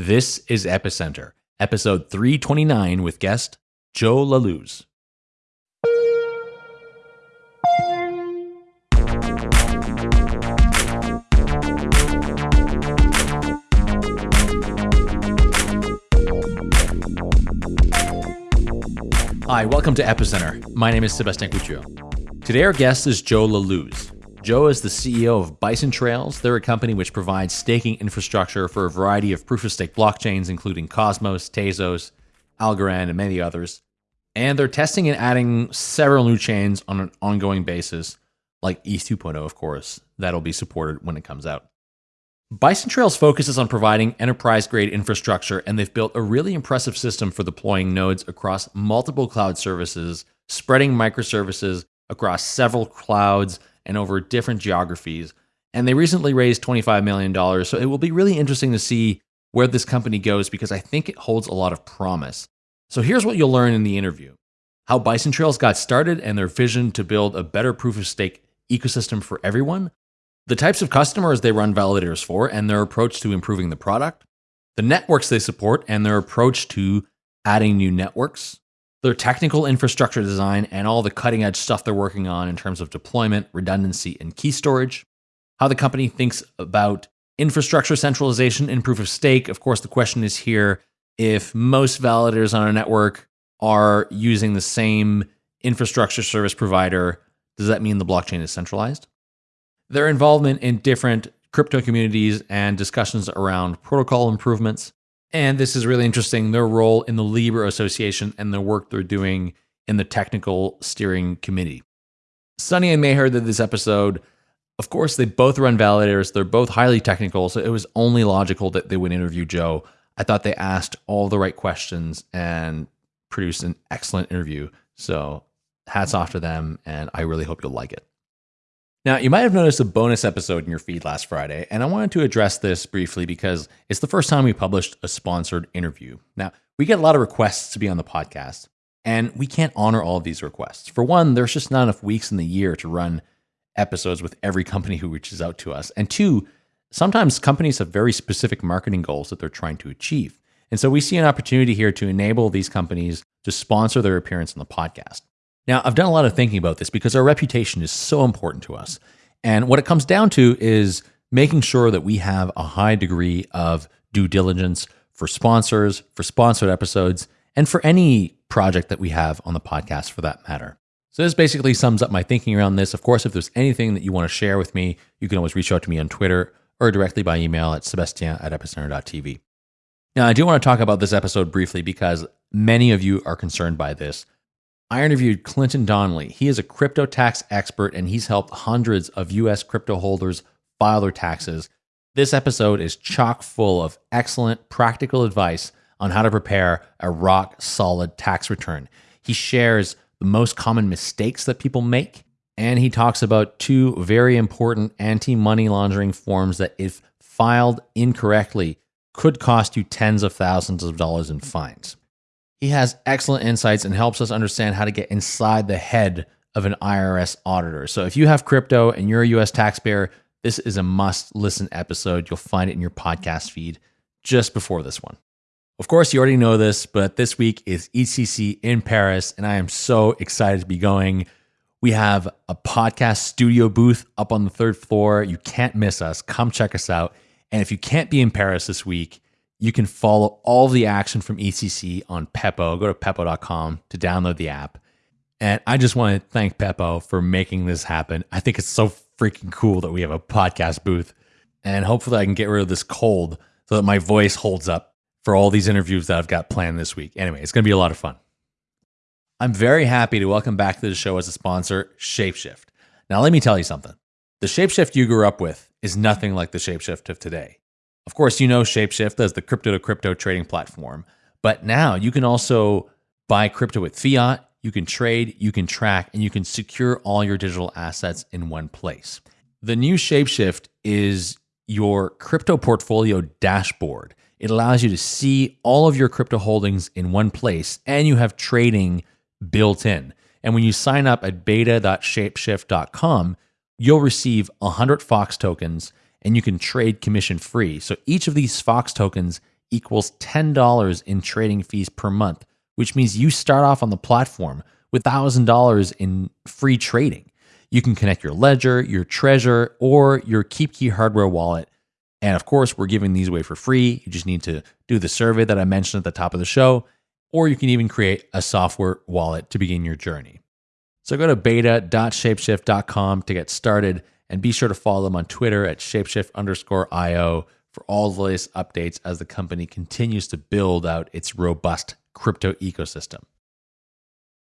This is Epicenter, episode 329 with guest Joe Lallouz. Hi, welcome to Epicenter. My name is Sebastien Couture. Today, our guest is Joe Lallouz. Joe is the CEO of Bison Trails. They're a company which provides staking infrastructure for a variety of proof of stake blockchains, including Cosmos, Tezos, Algorand, and many others. And they're testing and adding several new chains on an ongoing basis, like ETH 2.0, of course, that'll be supported when it comes out. Bison Trails focuses on providing enterprise grade infrastructure, and they've built a really impressive system for deploying nodes across multiple cloud services, spreading microservices across several clouds and over different geographies. And they recently raised $25 million. So it will be really interesting to see where this company goes because I think it holds a lot of promise. So here's what you'll learn in the interview how Bison Trails got started and their vision to build a better proof of stake ecosystem for everyone the types of customers they run validators for and their approach to improving the product, the networks they support and their approach to adding new networks, their technical infrastructure design and all the cutting edge stuff they're working on in terms of deployment, redundancy, and key storage, how the company thinks about infrastructure centralization and proof of stake. Of course, the question is here if most validators on a network are using the same infrastructure service provider, does that mean the blockchain is centralized? their involvement in different crypto communities and discussions around protocol improvements. And this is really interesting their role in the Libra Association and the work they're doing in the technical steering committee. Sunny and Meher did this episode. Of course, they both run validators. They're both highly technical, so it was only logical that they would interview Joe. I thought they asked all the right questions and produced an excellent interview. So, hats off to them, and I really hope you'll like it. Now, you might have noticed a bonus episode in your feed last Friday, and I wanted to address this briefly because it's the first time we published a sponsored interview. Now, we get a lot of requests to be on the podcast, and we can't honor all of these requests. For one, there's just not enough weeks in the year to run episodes with every company who reaches out to us. And two, sometimes companies have very specific marketing goals that they're trying to achieve. And so we see an opportunity here to enable these companies to sponsor their appearance on the podcast. Now, I've done a lot of thinking about this because our reputation is so important to us. And what it comes down to is making sure that we have a high degree of due diligence for sponsors, for sponsored episodes, and for any project that we have on the podcast for that matter. So, this basically sums up my thinking around this. Of course, if there's anything that you want to share with me, you can always reach out to me on Twitter or directly by email at sebastien at epicenter.tv. Now, I do want to talk about this episode briefly because many of you are concerned by this. I interviewed Clinton Donnelly. He is a crypto tax expert and he's helped hundreds of US crypto holders file their taxes. This episode is chock full of excellent practical advice on how to prepare a rock solid tax return. He shares the most common mistakes that people make, and he talks about two very important anti money laundering forms that, if filed incorrectly, could cost you tens of thousands of dollars in fines. He has excellent insights and helps us understand how to get inside the head of an IRS auditor. So if you have crypto and you're a US taxpayer, this is a must listen episode. You'll find it in your podcast feed just before this one. Of course, you already know this, but this week is ECC in Paris, and I am so excited to be going. We have a podcast studio booth up on the third floor. You can't miss us. Come check us out. And if you can't be in Paris this week, you can follow all the action from ECC on Pepo. Go to pepo.com to download the app. And I just want to thank Pepo for making this happen. I think it's so freaking cool that we have a podcast booth. And hopefully I can get rid of this cold so that my voice holds up for all these interviews that I've got planned this week. Anyway, it's going to be a lot of fun. I'm very happy to welcome back to the show as a sponsor, Shapeshift. Now, let me tell you something. The Shapeshift you grew up with is nothing like the Shapeshift of today. Of course, you know Shapeshift as the crypto to crypto trading platform, but now you can also buy crypto with fiat, you can trade, you can track, and you can secure all your digital assets in one place. The new Shapeshift is your crypto portfolio dashboard. It allows you to see all of your crypto holdings in one place, and you have trading built in. And when you sign up at beta.shapeshift.com, you'll receive 100 Fox tokens and you can trade commission free. So each of these Fox tokens equals $10 in trading fees per month, which means you start off on the platform with $1,000 in free trading. You can connect your Ledger, your Trezor, or your KeepKey hardware wallet. And of course, we're giving these away for free. You just need to do the survey that I mentioned at the top of the show, or you can even create a software wallet to begin your journey. So go to beta.shapeshift.com to get started and be sure to follow them on Twitter at shapeshift underscore IO for all the latest updates as the company continues to build out its robust crypto ecosystem.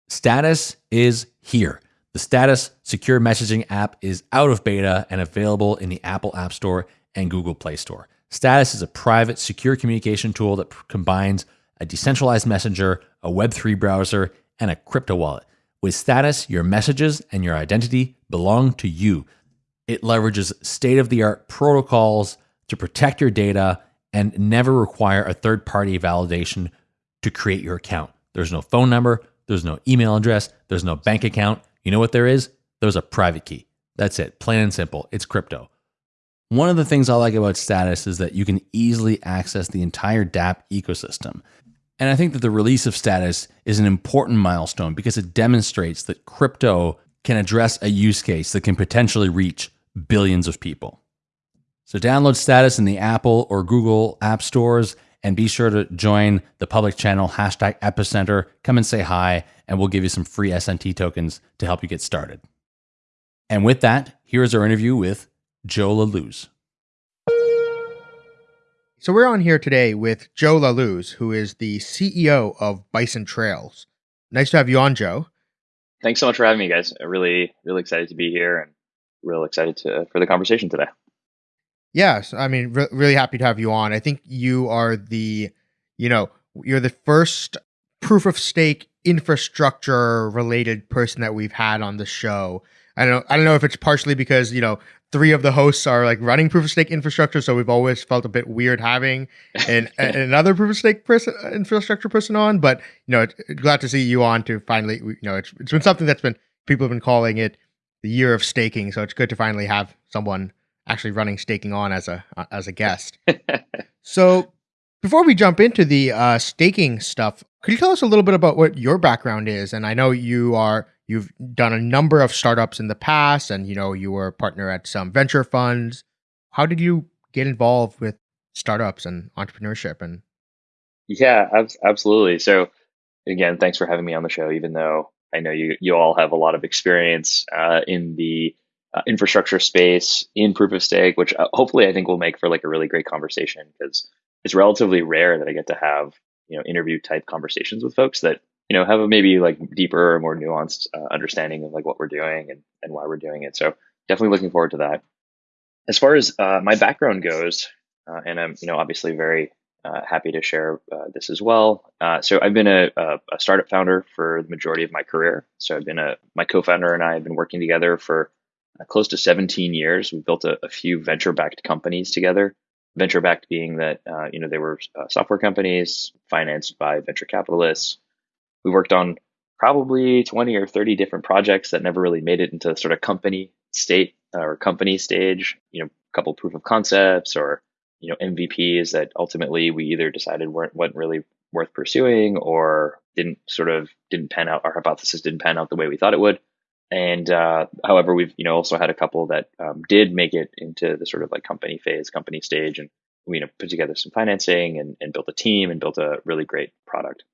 Status is here. The Status secure messaging app is out of beta and available in the Apple App Store and Google Play Store. Status is a private, secure communication tool that combines a decentralized messenger, a Web3 browser, and a crypto wallet. With Status, your messages and your identity belong to you. It leverages state of the art protocols to protect your data and never require a third party validation to create your account. There's no phone number, there's no email address, there's no bank account. You know what there is? There's a private key. That's it, plain and simple. It's crypto. One of the things I like about Status is that you can easily access the entire dApp ecosystem. And I think that the release of Status is an important milestone because it demonstrates that crypto can address a use case that can potentially reach billions of people. So download Status in the Apple or Google app stores and be sure to join the public channel hashtag epicenter. Come and say hi, and we'll give you some free SNT tokens to help you get started. And with that, here's our interview with Joe Lallouz. So we're on here today with Joe Lallouz, who is the CEO of Bison Trails. Nice to have you on, Joe. Thanks so much for having me, guys. I'm really, really excited to be here and real excited to for the conversation today. Yes, I mean, re- really happy to have you on. I think you are the, you know, you're the first proof of stake infrastructure related person that we've had on the show. I don't, I don't know if it's partially because you know three of the hosts are like running proof of stake infrastructure, so we've always felt a bit weird having an, another proof of stake person, infrastructure person on. But you know, glad to see you on to finally, you know, it's it's been something that's been people have been calling it the year of staking. So it's good to finally have someone actually running staking on as a uh, as a guest. so before we jump into the uh, staking stuff, could you tell us a little bit about what your background is? And I know you are you've done a number of startups in the past, and you know you were a partner at some venture funds. How did you get involved with startups and entrepreneurship? And yeah, absolutely. So again, thanks for having me on the show. Even though I know you you all have a lot of experience uh, in the uh, infrastructure space in proof of stake, which uh, hopefully I think will make for like a really great conversation because it's relatively rare that I get to have you know interview type conversations with folks that you know have a maybe like deeper or more nuanced uh, understanding of like what we're doing and, and why we're doing it. So definitely looking forward to that. As far as uh, my background goes, uh, and I'm you know obviously very uh, happy to share uh, this as well. Uh, so I've been a, a, a, startup founder for the majority of my career. So I've been a my co-founder and I have been working together for uh, close to 17 years. We built a, a few venture-backed companies together. Venture-backed being that uh, you know they were software companies financed by venture capitalists. We worked on probably 20 or 30 different projects that never really made it into sort of company state or company stage. You know, a couple proof of concepts or you know MVPs that ultimately we either decided weren't weren't really worth pursuing or didn't sort of didn't pan out. Our hypothesis didn't pan out the way we thought it would. And uh, however, we've you know also had a couple that um, did make it into the sort of like company phase, company stage, and we you know put together some financing and, and built a team and built a really great product.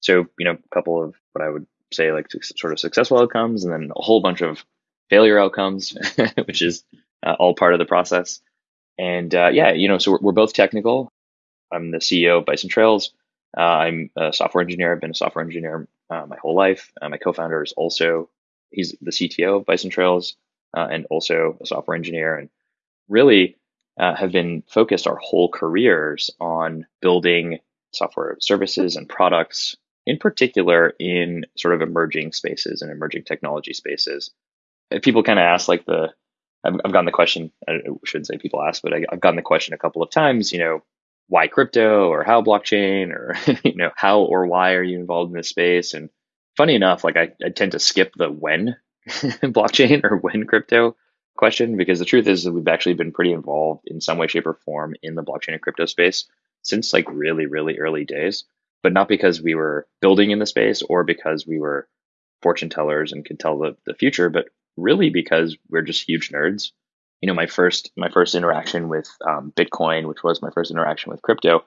So you know a couple of what I would say like sort of successful outcomes, and then a whole bunch of failure outcomes, which is uh, all part of the process. And uh, yeah, you know, so we're, we're, both technical. I'm the CEO of Bison Trails. Uh, I'm a software engineer. I've been a software engineer uh, my whole life. Uh, my co-founder is also he's the CTO of Bison Trails uh, and also a software engineer, and really uh, have been focused our whole careers on building software services and products, in particular in sort of emerging spaces and emerging technology spaces. People kind of ask like the I've, I've gotten the question, I shouldn't say people ask, but I, I've gotten the question a couple of times, you know, why crypto or how blockchain or, you know, how or why are you involved in this space? And funny enough, like I, I tend to skip the when blockchain or when crypto question because the truth is that we've actually been pretty involved in some way, shape, or form in the blockchain and crypto space since like really, really early days, but not because we were building in the space or because we were fortune tellers and could tell the, the future, but really because we're just huge nerds. You know, my first my first interaction with um, Bitcoin, which was my first interaction with crypto,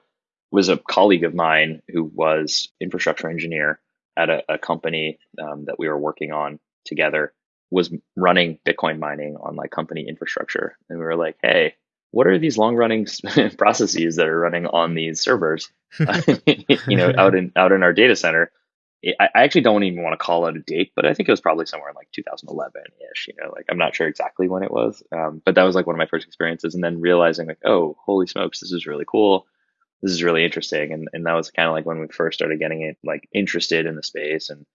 was a colleague of mine who was infrastructure engineer at a, a company um, that we were working on together was running Bitcoin mining on like company infrastructure. And we were like, hey, what are these long running processes that are running on these servers, you know, out in, out in our data center? I, actually don't even want to call it a date, but I think it was probably somewhere in like 2011 ish, you know, like I'm not sure exactly when it was. Um, but that was like one of my first experiences. And then realizing like, oh, holy smokes, this is really cool. This is really interesting. And, and that was kind of like when we first started getting it like interested in the space. And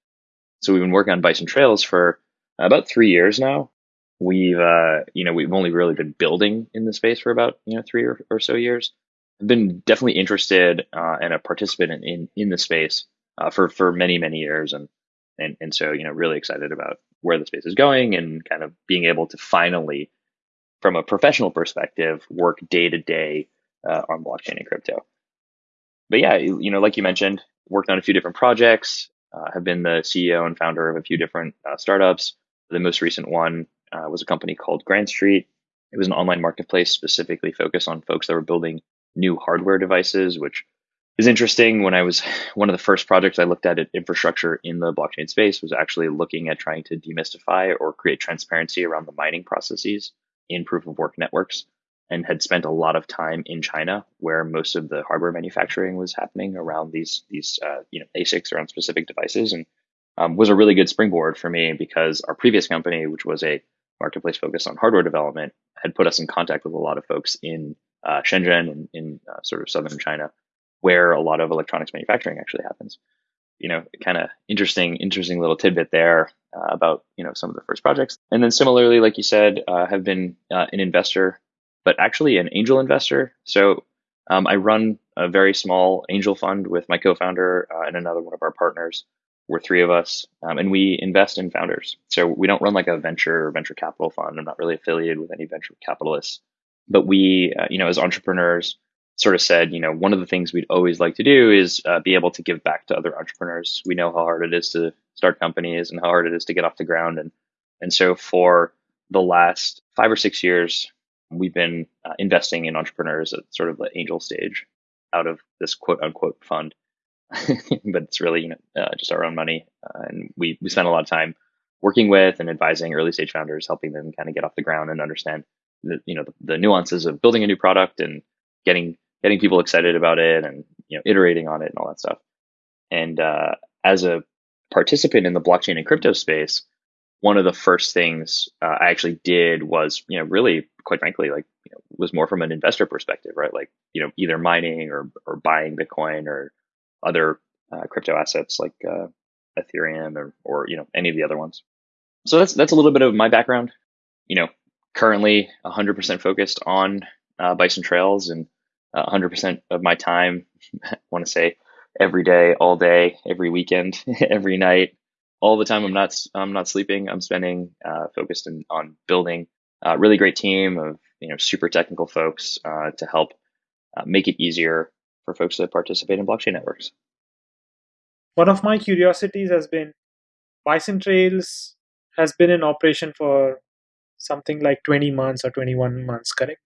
so we've been working on Bison Trails for about three years now. We've, uh, you know, we've only really been building in the space for about, you know, three or, or so years. I've been definitely interested uh, and a participant in, in the space uh, for, for many, many years. And, and, and so, you know, really excited about where the space is going and kind of being able to finally, from a professional perspective, work day to day uh, on blockchain and crypto. But yeah, you know, like you mentioned, worked on a few different projects, uh, have been the CEO and founder of a few different uh, startups, the most recent one uh, was a company called Grand Street. It was an online marketplace specifically focused on folks that were building new hardware devices, which is interesting. When I was one of the first projects I looked at at infrastructure in the blockchain space was actually looking at trying to demystify or create transparency around the mining processes in proof of work networks and had spent a lot of time in China where most of the hardware manufacturing was happening around these these uh, you know ASICs around specific devices and um, was a really good springboard for me because our previous company, which was a marketplace focused on hardware development, had put us in contact with a lot of folks in uh, Shenzhen and in uh, sort of southern China, where a lot of electronics manufacturing actually happens. You know, kind of interesting, interesting little tidbit there uh, about you know some of the first projects, and then similarly, like you said, uh, have been uh, an investor, but actually an angel investor. So um, I run a very small angel fund with my co-founder uh, and another one of our partners we're three of us, um, and we invest in founders. So we don't run like a venture venture capital fund. I'm not really affiliated with any venture capitalists, but we, uh, you know, as entrepreneurs, sort of said, you know, one of the things we'd always like to do is uh, be able to give back to other entrepreneurs. We know how hard it is to start companies and how hard it is to get off the ground, and and so for the last five or six years, we've been uh, investing in entrepreneurs at sort of the angel stage out of this quote unquote fund. but it's really you know uh, just our own money, uh, and we we spend a lot of time working with and advising early stage founders, helping them kind of get off the ground and understand the you know the, the nuances of building a new product and getting getting people excited about it and you know iterating on it and all that stuff. And uh, as a participant in the blockchain and crypto space, one of the first things uh, I actually did was, you know, really, quite frankly, like, you know, was more from an investor perspective, right? Like, you know, either mining or or buying Bitcoin or other uh, crypto assets like uh, Ethereum or, or you know any of the other ones. So that's that's a little bit of my background. You know, currently 100% focused on uh, Bison Trails and 100% of my time. I want to say every day, all day, every weekend, every night, all the time. I'm not I'm not sleeping. I'm spending uh, focused in, on building a really great team of you know super technical folks uh, to help uh, make it easier for folks that participate in blockchain networks. One of my curiosities has been Bison Trails has been in operation for something like 20 months or 21 months, correct?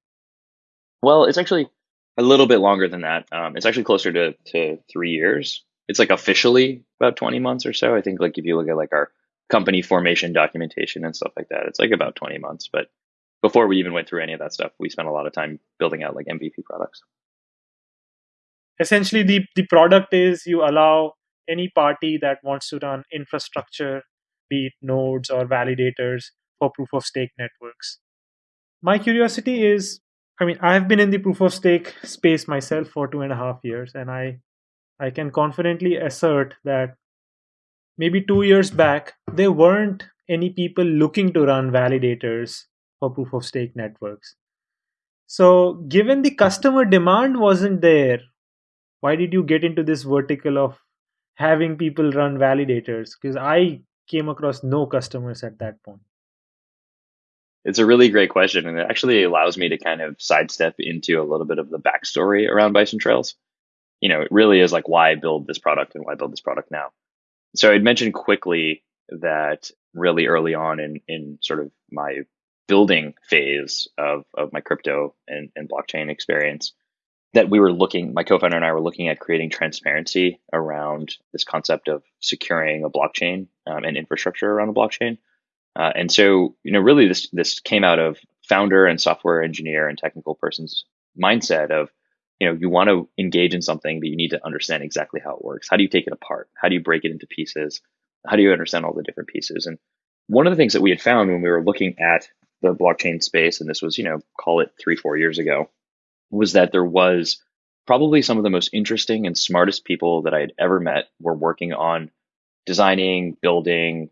Well, it's actually a little bit longer than that. Um, it's actually closer to, to three years. It's like officially about 20 months or so. I think like if you look at like our company formation documentation and stuff like that, it's like about 20 months. But before we even went through any of that stuff, we spent a lot of time building out like MVP products essentially the, the product is you allow any party that wants to run infrastructure be it nodes or validators for proof of stake networks my curiosity is i mean i have been in the proof of stake space myself for two and a half years and i i can confidently assert that maybe two years back there weren't any people looking to run validators for proof of stake networks. So given the customer demand wasn't there why did you get into this vertical of having people run validators? Because i came across no customers at that point it's a really great question, and it actually allows me to kind of sidestep into a little bit of the backstory around Bison Trails. You know, it really is like why build this product and why build this product now. So I'd mentioned quickly that really early on in in sort of my building phase of of my crypto and, and blockchain experience, that we were looking, my co-founder and I were looking at creating transparency around this concept of securing a blockchain um, and infrastructure around a blockchain. Uh, and so, you know, really this this came out of founder and software engineer and technical person's mindset of, you know, you want to engage in something, but you need to understand exactly how it works. How do you take it apart? How do you break it into pieces? How do you understand all the different pieces? And one of the things that we had found when we were looking at the blockchain space, and this was, you know, call it three, four years ago, was that there was probably some of the most interesting and smartest people that I had ever met were working on designing, building,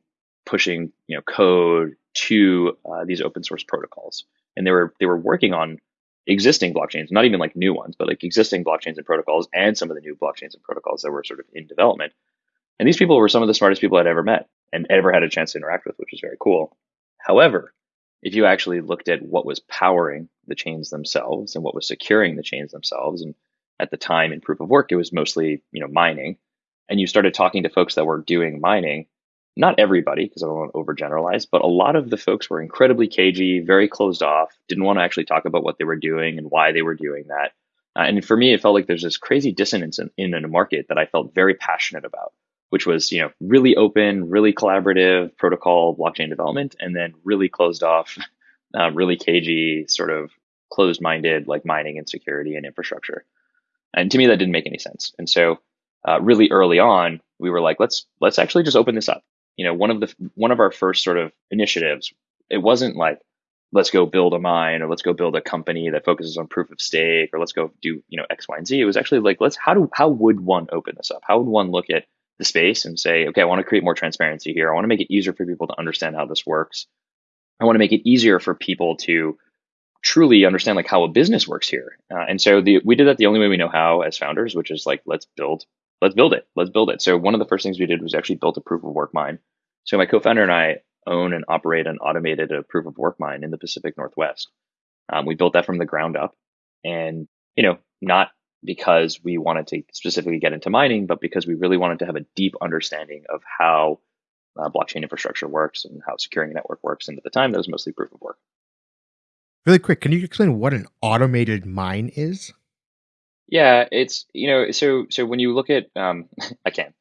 pushing you know code to uh, these open source protocols, and they were they were working on existing blockchains, not even like new ones, but like existing blockchains and protocols, and some of the new blockchains and protocols that were sort of in development. And these people were some of the smartest people I'd ever met and ever had a chance to interact with, which was very cool. However, if you actually looked at what was powering the chains themselves and what was securing the chains themselves, and at the time in proof of work, it was mostly you know mining, and you started talking to folks that were doing mining, not everybody, because I don't want to overgeneralize, but a lot of the folks were incredibly cagey, very closed off, didn't want to actually talk about what they were doing and why they were doing that. Uh, and for me, it felt like there's this crazy dissonance in, in a market that I felt very passionate about, which was, you know, really open, really collaborative protocol blockchain development, and then really closed off, uh, really cagey, sort of closed minded, like mining and security and infrastructure. And to me, that didn't make any sense. And so, uh, really early on, we were like, let's let's actually just open this up you know, one of the one of our first sort of initiatives, it wasn't like let's go build a mine or let's go build a company that focuses on proof of stake or let's go do you know X, Y, and Z. It was actually like let's how do how would one open this up? How would one look at the space and say, okay, I want to create more transparency here. I want to make it easier for people to understand how this works. I want to make it easier for people to truly understand like how a business works here. Uh, and so the, we did that the only way we know how as founders, which is like let's build let's build it. Let's build it. So one of the first things we did was actually built a proof of work mine. So my co-founder and I own and operate an automated a proof of work mine in the Pacific Northwest. Um, we built that from the ground up, and you know, not because we wanted to specifically get into mining, but because we really wanted to have a deep understanding of how uh, blockchain infrastructure works and how securing a network works. And at the time, that was mostly proof of work. Really quick, can you explain what an automated mine is? Yeah, it's you know, so so when you look at, um, I can.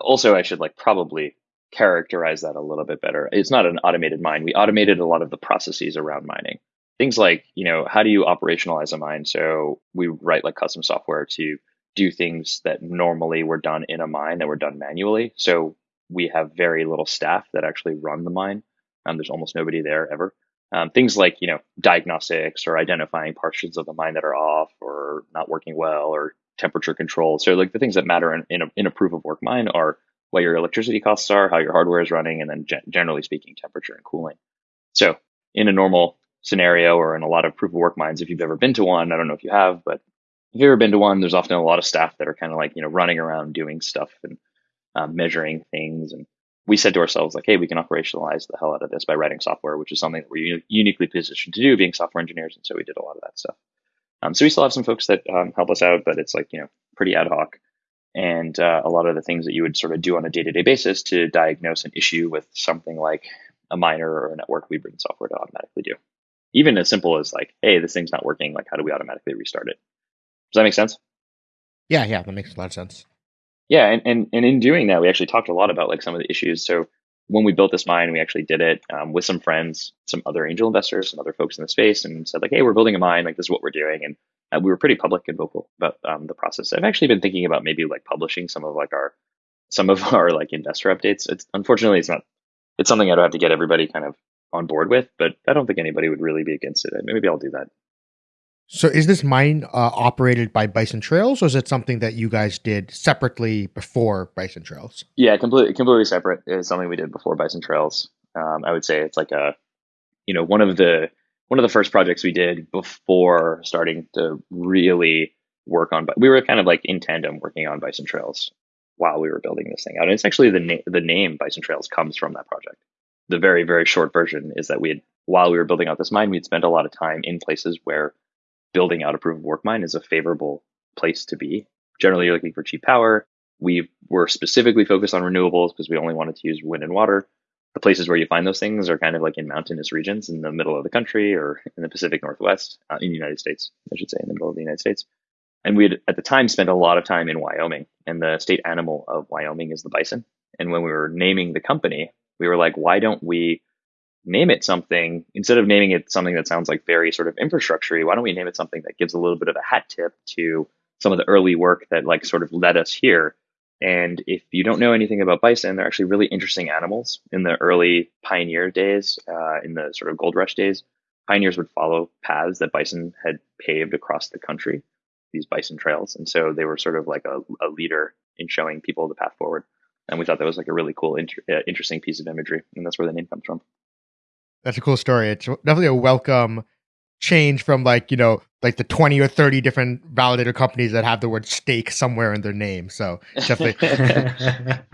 Also, I should like probably characterize that a little bit better. It's not an automated mine. We automated a lot of the processes around mining. Things like, you know, how do you operationalize a mine? So we write like custom software to do things that normally were done in a mine that were done manually. So we have very little staff that actually run the mine. Um, there's almost nobody there ever. Um, things like you know diagnostics or identifying portions of the mine that are off or not working well or temperature control. So like the things that matter in, in, a, in a proof of work mine are what your electricity costs are, how your hardware is running, and then ge- generally speaking, temperature and cooling. So in a normal scenario or in a lot of proof of work mines, if you've ever been to one, I don't know if you have, but if you've ever been to one, there's often a lot of staff that are kind of like, you know, running around doing stuff and um, measuring things and we said to ourselves like, hey, we can operationalize the hell out of this by writing software, which is something that we're uniquely positioned to do, being software engineers, and so we did a lot of that stuff. Um, so we still have some folks that um, help us out, but it's like you know pretty ad hoc, and uh, a lot of the things that you would sort of do on a day to day basis to diagnose an issue with something like a miner or a network, we bring software to automatically do. Even as simple as like, hey, this thing's not working. Like, how do we automatically restart it? Does that make sense? Yeah, yeah, that makes a lot of sense. Yeah, and, and and in doing that, we actually talked a lot about like some of the issues. So when we built this mine, we actually did it um, with some friends, some other angel investors, some other folks in the space, and said like, "Hey, we're building a mine. Like this is what we're doing." And uh, we were pretty public and vocal about um, the process. I've actually been thinking about maybe like publishing some of like our some of our like investor updates. It's unfortunately it's not. It's something I'd have to get everybody kind of on board with, but I don't think anybody would really be against it. Maybe I'll do that. So is this mine uh, operated by Bison Trails, or is it something that you guys did separately before Bison Trails? Yeah, completely completely separate. It's something we did before Bison Trails. Um, I would say it's like a, you know, one of the one of the first projects we did before starting to really work on. We were kind of like in tandem working on Bison Trails while we were building this thing out. And it's actually the na- the name Bison Trails comes from that project. The very very short version is that we had while we were building out this mine, we'd spent a lot of time in places where building out a proof of work mine is a favorable place to be. Generally, you're looking for cheap power. We were specifically focused on renewables because we only wanted to use wind and water. The places where you find those things are kind of like in mountainous regions in the middle of the country or in the Pacific Northwest, uh, in the United States, I should say, in the middle of the United States. And we had at the time spent a lot of time in Wyoming, and the state animal of Wyoming is the bison. And when we were naming the company, we were like, why don't we name it something instead of naming it something that sounds like very sort of infrastructure why don't we name it something that gives a little bit of a hat tip to some of the early work that like sort of led us here? And if you don't know anything about bison they're actually really interesting animals. In the early pioneer days uh, in the sort of gold rush days pioneers would follow paths that bison had paved across the country these bison trails. And so they were sort of like a, a leader in showing people the path forward. And we thought that was like a really cool inter- uh, interesting piece of imagery and that's where the name comes from that's a cool story. It's definitely a welcome change from like, you know, like the 20 or 30 different validator companies that have the word stake somewhere in their name. So definitely.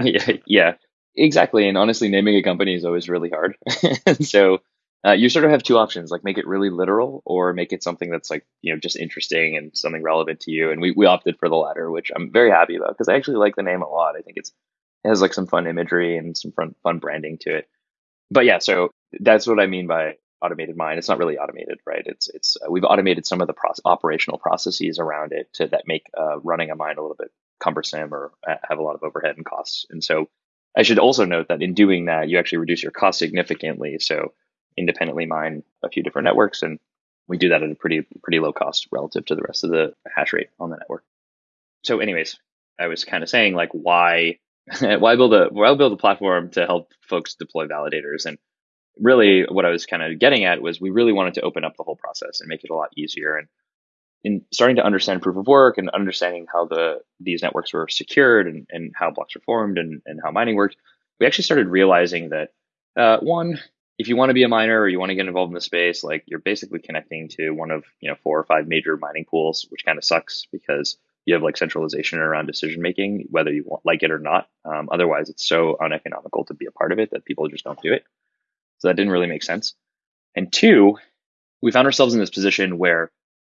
yeah, yeah, exactly. And honestly, naming a company is always really hard. so uh, you sort of have two options, like make it really literal or make it something that's like, you know, just interesting and something relevant to you. And we, we opted for the latter, which I'm very happy about because I actually like the name a lot. I think it's, it has like some fun imagery and some fun, fun branding to it. But yeah, so that's what I mean by automated mine. It's not really automated, right? It's it's uh, we've automated some of the pro- operational processes around it to that make uh, running a mine a little bit cumbersome or have a lot of overhead and costs. And so I should also note that in doing that, you actually reduce your cost significantly. So independently mine a few different networks, and we do that at a pretty pretty low cost relative to the rest of the hash rate on the network. So, anyways, I was kind of saying like why why build a why build a platform to help folks deploy validators and really what I was kind of getting at was we really wanted to open up the whole process and make it a lot easier. And in starting to understand proof of work and understanding how the these networks were secured and, and how blocks were formed and, and how mining worked, we actually started realizing that uh, one, if you want to be a miner or you want to get involved in the space, like you're basically connecting to one of you know four or five major mining pools, which kind of sucks because you have like centralization around decision making, whether you want, like it or not. Um, otherwise, it's so uneconomical to be a part of it that people just don't do it. So that didn't really make sense. And two, we found ourselves in this position where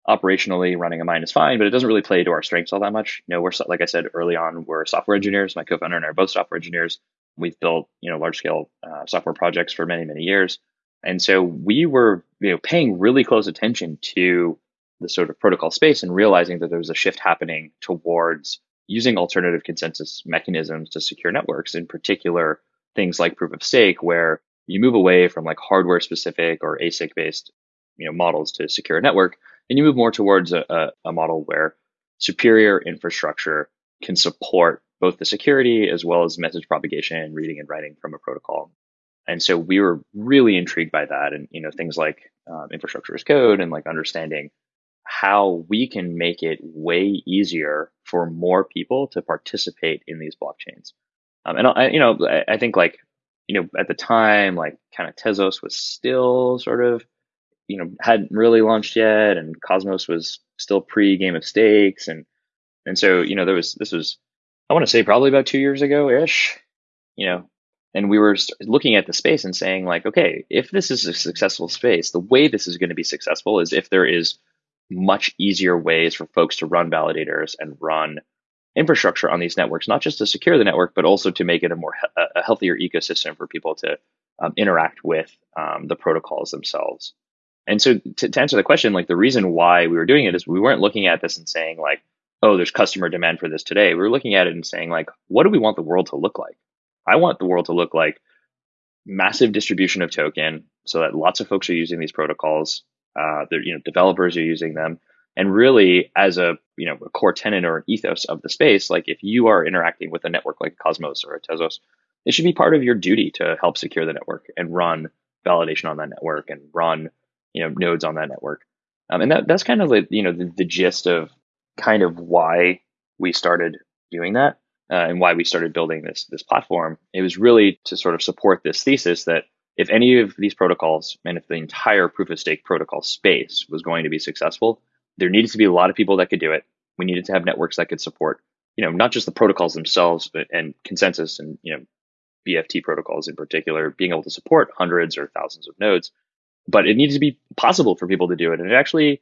operationally running a mine is fine, but it doesn't really play to our strengths all that much. You know, we're like I said early on, we're software engineers. My co-founder and I are both software engineers. We've built you know large scale uh, software projects for many many years, and so we were you know paying really close attention to the sort of protocol space and realizing that there was a shift happening towards using alternative consensus mechanisms to secure networks, in particular things like proof of stake, where you move away from like hardware specific or ASIC based you know models to secure a network, and you move more towards a, a, model where superior infrastructure can support both the security as well as message propagation, reading and writing from a protocol. And so we were really intrigued by that, and you know things like um, infrastructure as code and like understanding how we can make it way easier for more people to participate in these blockchains. Um, and I, you know, I, I think like you know, at the time, like kind of Tezos was still sort of, you know, hadn't really launched yet, and Cosmos was still pre Game of Stakes, and and so you know there was this was I want to say probably about two years ago ish, you know, and we were looking at the space and saying like, okay, if this is a successful space, the way this is going to be successful is if there is much easier ways for folks to run validators and run infrastructure on these networks, not just to secure the network, but also to make it a more a healthier ecosystem for people to um, interact with um, the protocols themselves. And so, to, to, answer the question, like the reason why we were doing it is we weren't looking at this and saying like, oh, there's customer demand for this today. We were looking at it and saying like, what do we want the world to look like? I want the world to look like massive distribution of token, so that lots of folks are using these protocols. Uh, you know, developers are using them and really, as a you know a core tenant or an ethos of the space, like if you are interacting with a network like Cosmos or a Tezos, it should be part of your duty to help secure the network and run validation on that network and run you know nodes on that network. Um, and that that's kind of like you know the, the gist of kind of why we started doing that uh, and why we started building this this platform. It was really to sort of support this thesis that if any of these protocols and if the entire proof of stake protocol space was going to be successful, there needed to be a lot of people that could do it. We needed to have networks that could support, you know, not just the protocols themselves, but and consensus and you know, BFT protocols in particular, being able to support hundreds or thousands of nodes. but it needs to be possible for people to do it. And it actually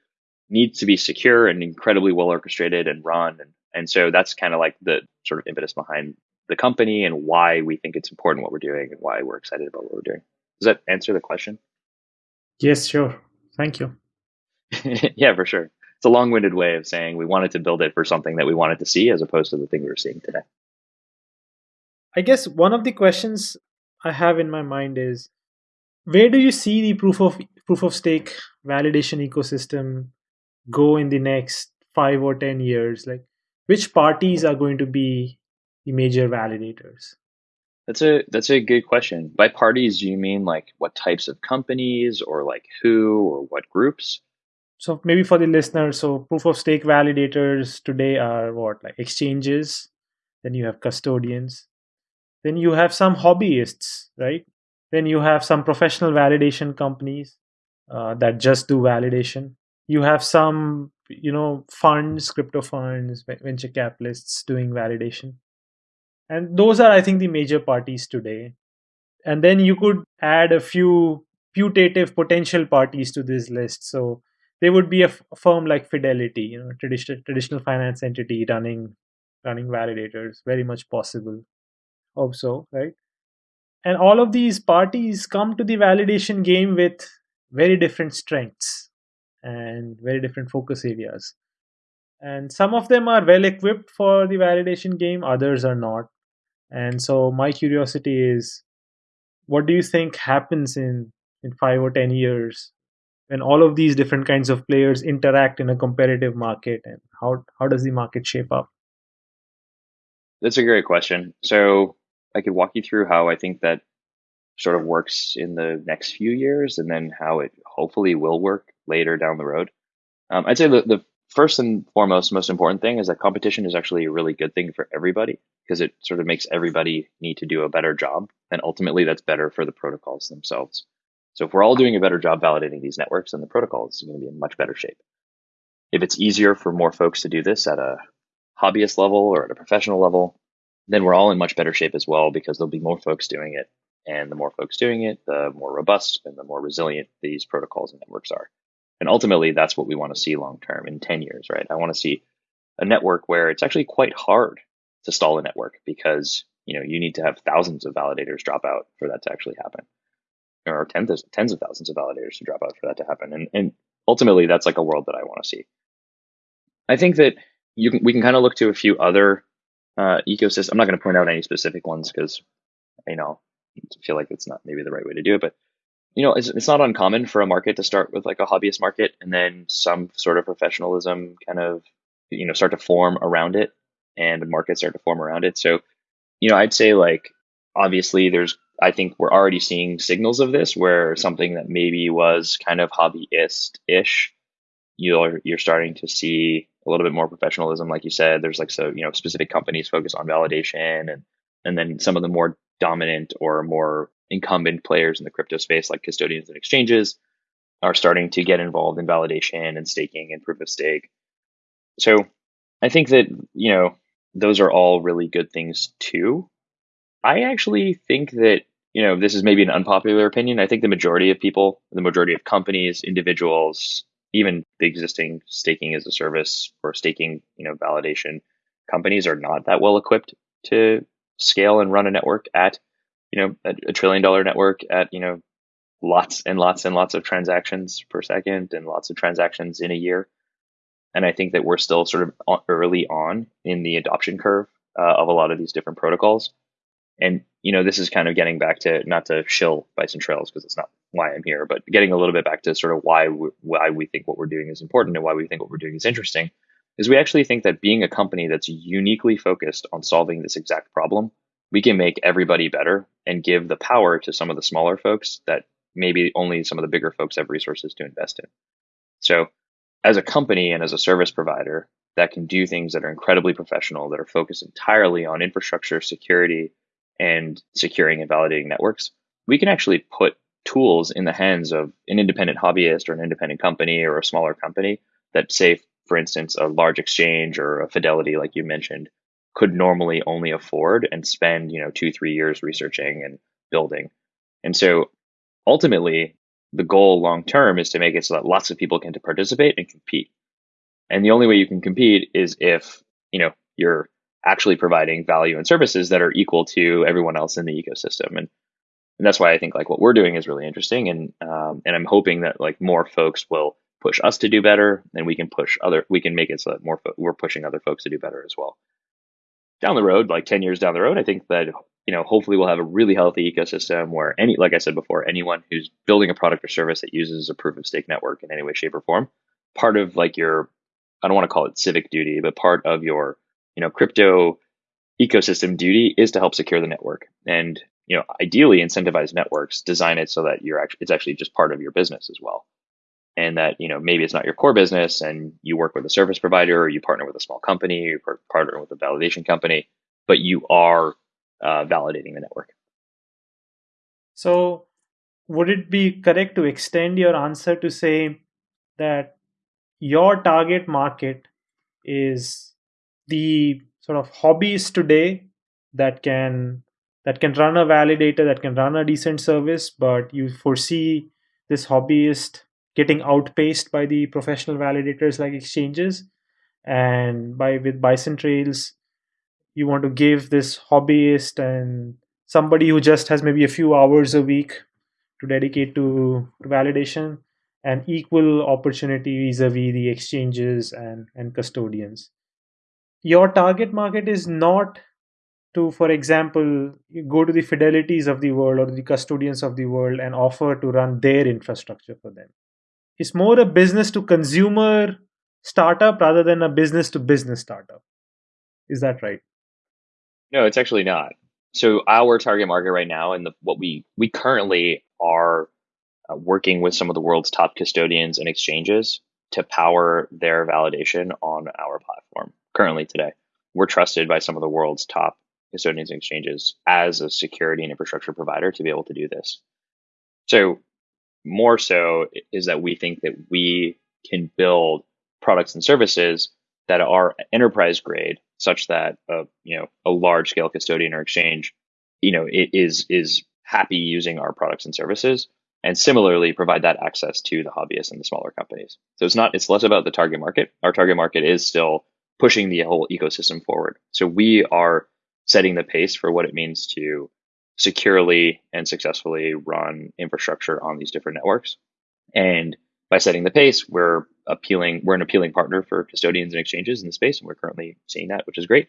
needs to be secure and incredibly well orchestrated and run. And, and so that's kind of like the sort of impetus behind the company and why we think it's important what we're doing and why we're excited about what we're doing. Does that answer the question? Yes, sure. Thank you. yeah, for sure. It's a long winded way of saying we wanted to build it for something that we wanted to see as opposed to the thing we were seeing today. I guess one of the questions I have in my mind is where do you see the proof of proof of stake validation ecosystem go in the next 5 or 10 years like which parties are going to be the major validators that's a that's a good question. By parties do you mean like what types of companies or like who or what groups? So maybe for the listeners so proof of stake validators today are what like exchanges then you have custodians then you have some hobbyists right? Then you have some professional validation companies uh, that just do validation. You have some you know funds crypto funds venture capitalists doing validation and those are i think the major parties today. And then you could add a few putative potential parties to this list. So there would be a, firm like fidelity you know traditional traditional finance entity running running validators very much possible. Hope so right? And all of these parties come to the validation game with very different strengths and very different focus areas. And some of them are well equipped for the validation game others are not and so my curiosity is what do you think happens in in 5 or 10 years when all of these different kinds of players interact in a competitive market and how how does the market shape up? That's a great question. So i could walk you through how i think that sort of works in the next few years and then how it hopefully will work later down the road. Um, i'd say the, the first and foremost most important thing is that competition is actually a really good thing for everybody because it sort of makes everybody need to do a better job and ultimately that's better for the protocols themselves. So if we're all doing a better job validating these networks then the protocol is going to be in much better shape. If it's easier for more folks to do this at a hobbyist level or at a professional level then we're all in much better shape as well because there'll be more folks doing it and the more folks doing it the more robust and the more resilient these protocols and networks are and ultimately, that's what we want to see long term in 10 years, right? I want to see a network where it's actually quite hard to stall a network because you know you need to have thousands of validators drop out for that to actually happen. Or tens of, tens of thousands of validators to drop out for that to happen. And, and ultimately that's like a world that i want to see. I think that you can we can kind of look to a few other uh, ecosystems i'm not going to point out any specific ones because you know I feel like it's not maybe the right way to do it but you know, it's, it's not uncommon for a market to start with like a hobbyist market and then some sort of professionalism kind of, you know, start to form around it and markets start to form around it. So, you know, I'd say like, obviously there's, I think we're already seeing signals of this where something that maybe was kind of hobbyist ish, you're, you're starting to see a little bit more professionalism. Like you said, there's like, so, you know, specific companies focus on validation and, and then some of the more dominant or more incumbent players in the crypto space, like custodians and exchanges, are starting to get involved in validation and staking and proof of stake. So I think that, you know, those are all really good things too. I actually think that, you know, this is maybe an unpopular opinion. I think the majority of people, the majority of companies, individuals, even the existing staking as a service or staking, you know, validation companies are not that well equipped to scale and run a network at you know a, a trillion dollar network at you know lots and lots and lots of transactions per second and lots of transactions in a year. And i think that we're still sort of early on in the adoption curve uh, of a lot of these different protocols. And you know this is kind of getting back to not to shill bison trails because it's not why i'm here but getting a little bit back to sort of why we, why we think what we're doing is important and why we think what we're doing is interesting is we actually think that being a company that's uniquely focused on solving this exact problem we can make everybody better and give the power to some of the smaller folks that maybe only some of the bigger folks have resources to invest in. So, as a company and as a service provider that can do things that are incredibly professional, that are focused entirely on infrastructure, security, and securing and validating networks, we can actually put tools in the hands of an independent hobbyist or an independent company or a smaller company that, say, for instance, a large exchange or a Fidelity, like you mentioned, could normally only afford and spend, you know, two, three years researching and building. And so ultimately, the goal long term is to make it so that lots of people can participate and compete. And the only way you can compete is if, you know, you're actually providing value and services that are equal to everyone else in the ecosystem. And and that's why I think like what we're doing is really interesting. And um, and I'm hoping that like more folks will push us to do better, and we can push other we can make it so that more fo- we're pushing other folks to do better as well. Down the road, like ten years down the road, I think that you know hopefully we'll have a really healthy ecosystem where any like I said before, anyone who's building a product or service that uses a proof of stake network in any way, shape, or form, part of like your I don't want to call it civic duty, but part of your you know crypto ecosystem duty is to help secure the network and you know ideally incentivize networks design it so that you're actually it's actually just part of your business as well and that you know maybe it's not your core business and you work with a service provider or you partner with a small company you partner with a validation company but you are uh, validating the network. So would it be correct to extend your answer to say that your target market is the sort of hobbies today that can that can run a validator that can run a decent service but you foresee this hobbyist getting outpaced by the professional validators like exchanges. And by with bison trails you want to give this hobbyist and somebody who just has maybe a few hours a week to dedicate to, to validation an equal opportunity vis-a-vis the exchanges and, and custodians. Your target market is not to for example go to the fidelities of the world or the custodians of the world and offer to run their infrastructure for them it's more a business to consumer startup rather than a business to business startup is that right no it's actually not so our target market right now and the, what we we currently are uh, working with some of the world's top custodians and exchanges to power their validation on our platform currently today. We're trusted by some of the world's top custodians and exchanges as a security and infrastructure provider to be able to do this. So, more so is that we think that we can build products and services that are enterprise grade, such that a you know a large scale custodian or exchange, you know, is is happy using our products and services and similarly provide that access to the hobbyists and the smaller companies. So it's not it's less about the target market. Our target market is still pushing the whole ecosystem forward. So we are setting the pace for what it means to securely and successfully run infrastructure on these different networks. And by setting the pace, we're appealing we're an appealing partner for custodians and exchanges in the space and we're currently seeing that, which is great.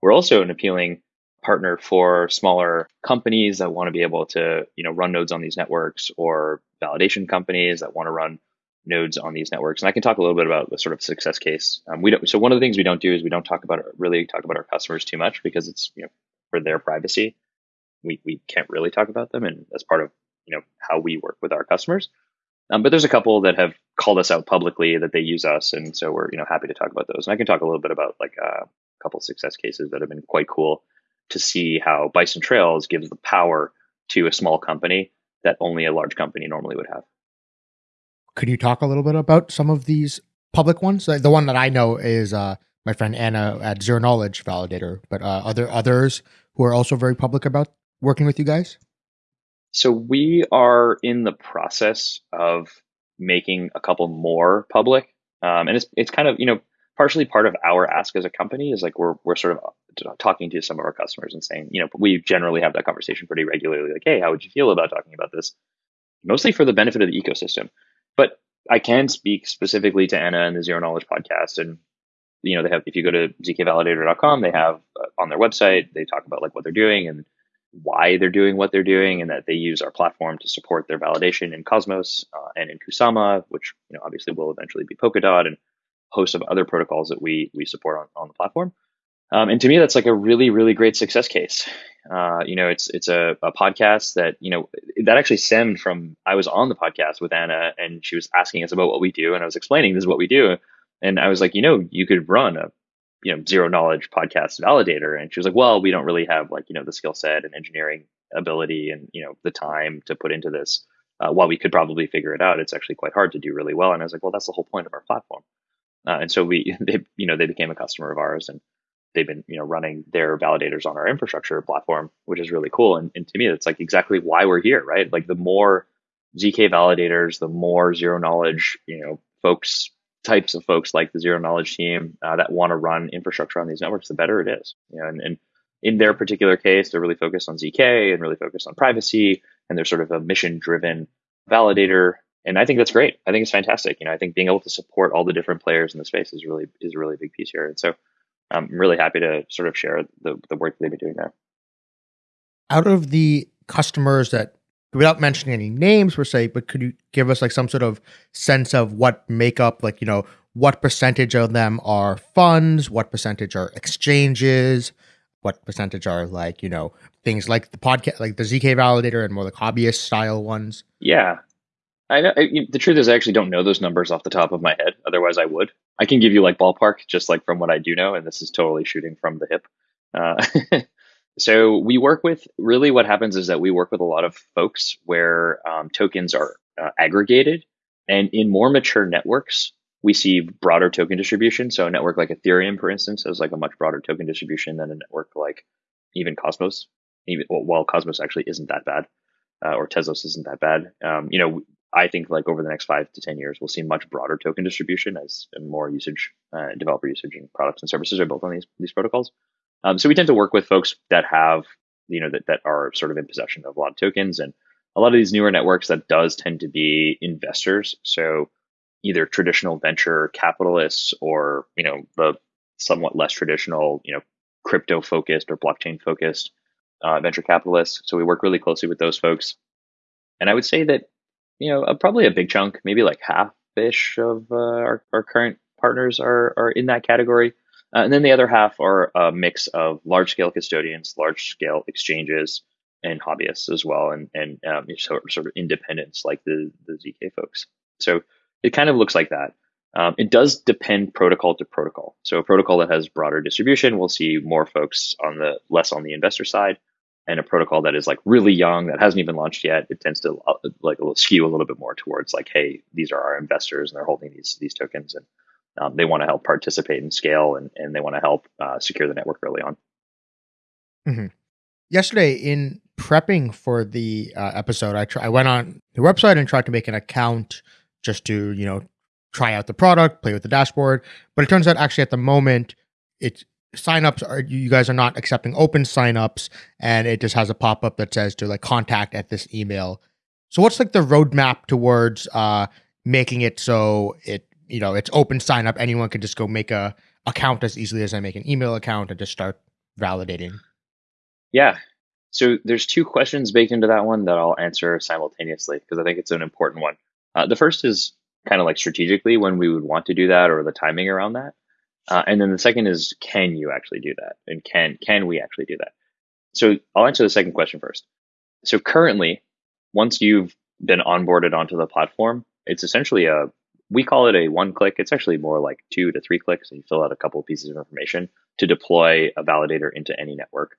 We're also an appealing partner for smaller companies that want to be able to you know run nodes on these networks or validation companies that want to run nodes on these networks and i can talk a little bit about the sort of success case um, we don't so one of the things we don't do is we don't talk about really talk about our customers too much because it's you know for their privacy we, we can't really talk about them and that's part of you know how we work with our customers um, but there's a couple that have called us out publicly that they use us and so we're you know happy to talk about those and i can talk a little bit about like uh, a couple success cases that have been quite cool to see how Bison Trails gives the power to a small company that only a large company normally would have. Could you talk a little bit about some of these public ones? The one that I know is uh, my friend Anna at Zero Knowledge Validator, but uh, are there others who are also very public about working with you guys? So we are in the process of making a couple more public, um, and it's it's kind of you know partially part of our ask as a company is like we're we're sort of talking to some of our customers and saying, you know, we generally have that conversation pretty regularly. Like, hey, how would you feel about talking about this? Mostly for the benefit of the ecosystem. But I can speak specifically to Anna and the Zero Knowledge podcast. And, you know, they have, if you go to zkvalidator.com, they have uh, on their website, they talk about like what they're doing and why they're doing what they're doing and that they use our platform to support their validation in Cosmos uh, and in Kusama, which, you know, obviously will eventually be Polkadot and host of other protocols that we, we support on, on the platform. Um, and to me, that's like a really, really great success case. Uh, you know, it's it's a, a, podcast that you know that actually stemmed from I was on the podcast with Anna, and she was asking us about what we do, and I was explaining this is what we do, and I was like, you know, you could run a you know zero knowledge podcast validator, and she was like, well, we don't really have like you know the skill set and engineering ability and you know the time to put into this. Uh, while we could probably figure it out, it's actually quite hard to do really well. And I was like, well, that's the whole point of our platform. Uh, and so we, they, you know, they became a customer of ours, and they've been you know running their validators on our infrastructure platform, which is really cool. And, and to me, it's like exactly why we're here, right? Like the more ZK validators, the more zero knowledge, you know, folks, types of folks like the zero knowledge team uh, that want to run infrastructure on these networks, the better it is. You know, and, and in their particular case, they're really focused on ZK and really focused on privacy, and they're sort of a mission driven validator. And I think that's great. I think it's fantastic. You know, I think being able to support all the different players in the space is really is a really big piece here. And so I'm really happy to sort of share the, the work they've been doing there. Out of the customers that without mentioning any names per se, but could you give us like some sort of sense of what makeup, like, you know, what percentage of them are funds, what percentage are exchanges, what percentage are like, you know, things like the podcast, like the ZK validator and more like hobbyist style ones? Yeah. I know I, the truth is I actually don't know those numbers off the top of my head. Otherwise I would. I can give you like ballpark just like from what I do know. And this is totally shooting from the hip. Uh, So we work with really what happens is that we work with a lot of folks where um, tokens are uh, aggregated, and in more mature networks, we see broader token distribution. So a network like Ethereum, for instance, has like a much broader token distribution than a network like even Cosmos. Even well, Cosmos actually isn't that bad, uh, or Tezos isn't that bad. Um, you know, I think like over the next five to ten years, we'll see much broader token distribution as more usage, uh, developer usage, and products and services are built on these these protocols. Um, so we tend to work with folks that have, you know, that, that are sort of in possession of a lot of tokens and a lot of these newer networks that does tend to be investors. So either traditional venture capitalists or, you know, the somewhat less traditional, you know, crypto focused or blockchain focused uh, venture capitalists. So we work really closely with those folks. And I would say that, you know, uh, probably a big chunk, maybe like half ish of uh, our, our current partners are, are in that category. Uh, and then the other half are a mix of large scale custodians, large scale exchanges, and hobbyists as well, and and um, sort, sort of independents like the the zk folks. So it kind of looks like that. Um, it does depend protocol to protocol. So a protocol that has broader distribution will see more folks on the less on the investor side, and a protocol that is like really young that hasn't even launched yet, it tends to uh, like skew a little bit more towards like, hey, these are our investors and they're holding these these tokens, and um, they want to help participate and scale and, and they want to help uh, secure the network early on. Mm-hmm. Yesterday, in prepping for the uh, episode, I, tr- I went on the website and tried to make an account just to, you know, try out the product, play with the dashboard. But it turns out actually at the moment, it's signups are you guys are not accepting open signups and it just has a pop-up that says to like contact at this email. So what's like the roadmap towards uh making it so it you know it's open sign up. Anyone can just go make a account as easily as i make an email account and just start validating. Yeah. So there's two questions baked into that one that i'll answer simultaneously because i think it's an important one. Uh, the first is kind of like strategically when we would want to do that or the timing around that. Uh, and then the second is can you actually do that? And can can we actually do that? So i'll answer the second question first. So currently once you've been onboarded onto the platform it's essentially a we call it a one click. It's actually more like two to three clicks, and you fill out a couple of pieces of information to deploy a validator into any network.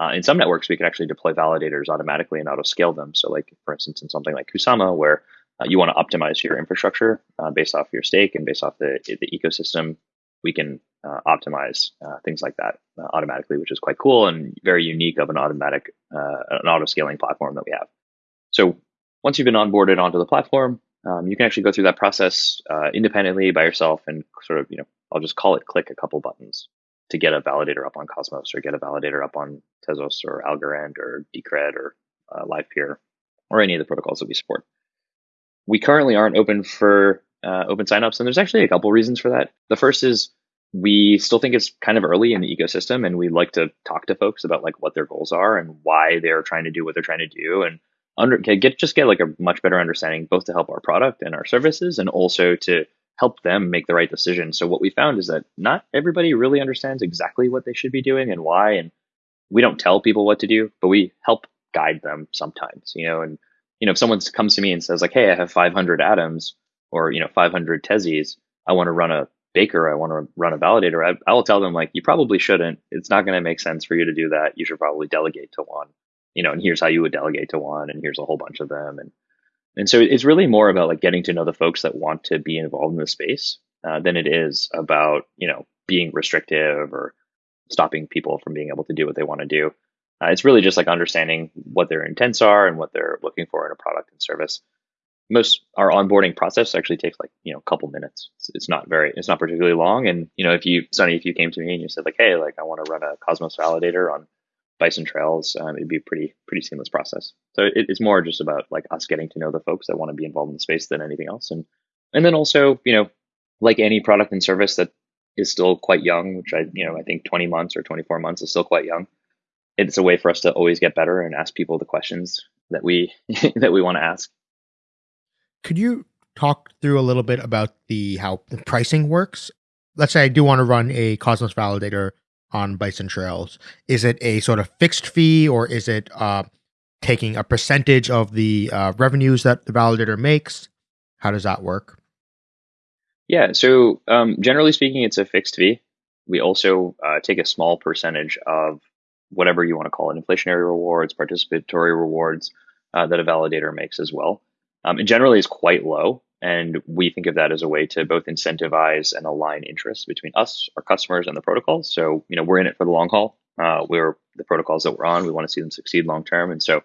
Uh, in some networks, we can actually deploy validators automatically and auto scale them. So, like for instance, in something like Kusama, where uh, you want to optimize your infrastructure uh, based off your stake and based off the the ecosystem, we can uh, optimize uh, things like that uh, automatically, which is quite cool and very unique of an automatic an auto scaling platform that we have. So once you've been onboarded onto the platform, um, you can actually go through that process uh, independently by yourself and sort of, you know, I'll just call it click a couple buttons to get a validator up on Cosmos or get a validator up on Tezos or Algorand or Decred or uh, LivePeer or any of the protocols that we support. We currently aren't open for uh, open signups, and there's actually a couple reasons for that. The first is we still think it's kind of early in the ecosystem, and we like to talk to folks about like what their goals are and why they're trying to do what they're trying to do, and under get just get like a much better understanding both to help our product and our services and also to help them make the right decision. So what we found is that not everybody really understands exactly what they should be doing and why and we don't tell people what to do, but we help guide them sometimes, you know, and you know if someone comes to me and says like, "Hey, I have 500 atoms or, you know, 500 tezis, I want to run a baker, I want to run a validator." I, I will tell them like, "You probably shouldn't. It's not going to make sense for you to do that. You should probably delegate to one." You know, and here's how you would delegate to one, and here's a whole bunch of them, and and so it's really more about like getting to know the folks that want to be involved in the space uh, than it is about you know being restrictive or stopping people from being able to do what they want to do. Uh, it's really just like understanding what their intents are and what they're looking for in a product and service. most our onboarding process actually takes like you know a couple minutes. It's, it's, not very, it's not particularly long. And you know, if you Sunny, if you came to me and you said like, hey, like I want to run a Cosmos validator on Bison Trails, um, it'd be a pretty pretty seamless process. So it, it's more just about like us getting to know the folks that want to be involved in the space than anything else. And and then also, you know, like any product and service that is still quite young, which I you know I think 20 months or 24 months is still quite young. It's a way for us to always get better and ask people the questions that we that we want to ask. Could you talk through a little bit about the how the pricing works? Let's say I do want to run a Cosmos validator on Bison Trails. Is it a sort of fixed fee, or is it uh, taking a percentage of the uh, revenues that the validator makes? How does that work? Yeah, so um, generally speaking, it's a fixed fee. We also uh, take a small percentage of whatever you want to call it inflationary rewards, participatory rewards uh, that a validator makes as well. Um, it generally is quite low. And we think of that as a way to both incentivize and align interests between us, our customers, and the protocols. So, you know, we're in it for the long haul. Uh, we're the protocols that we're on. We want to see them succeed long term. And so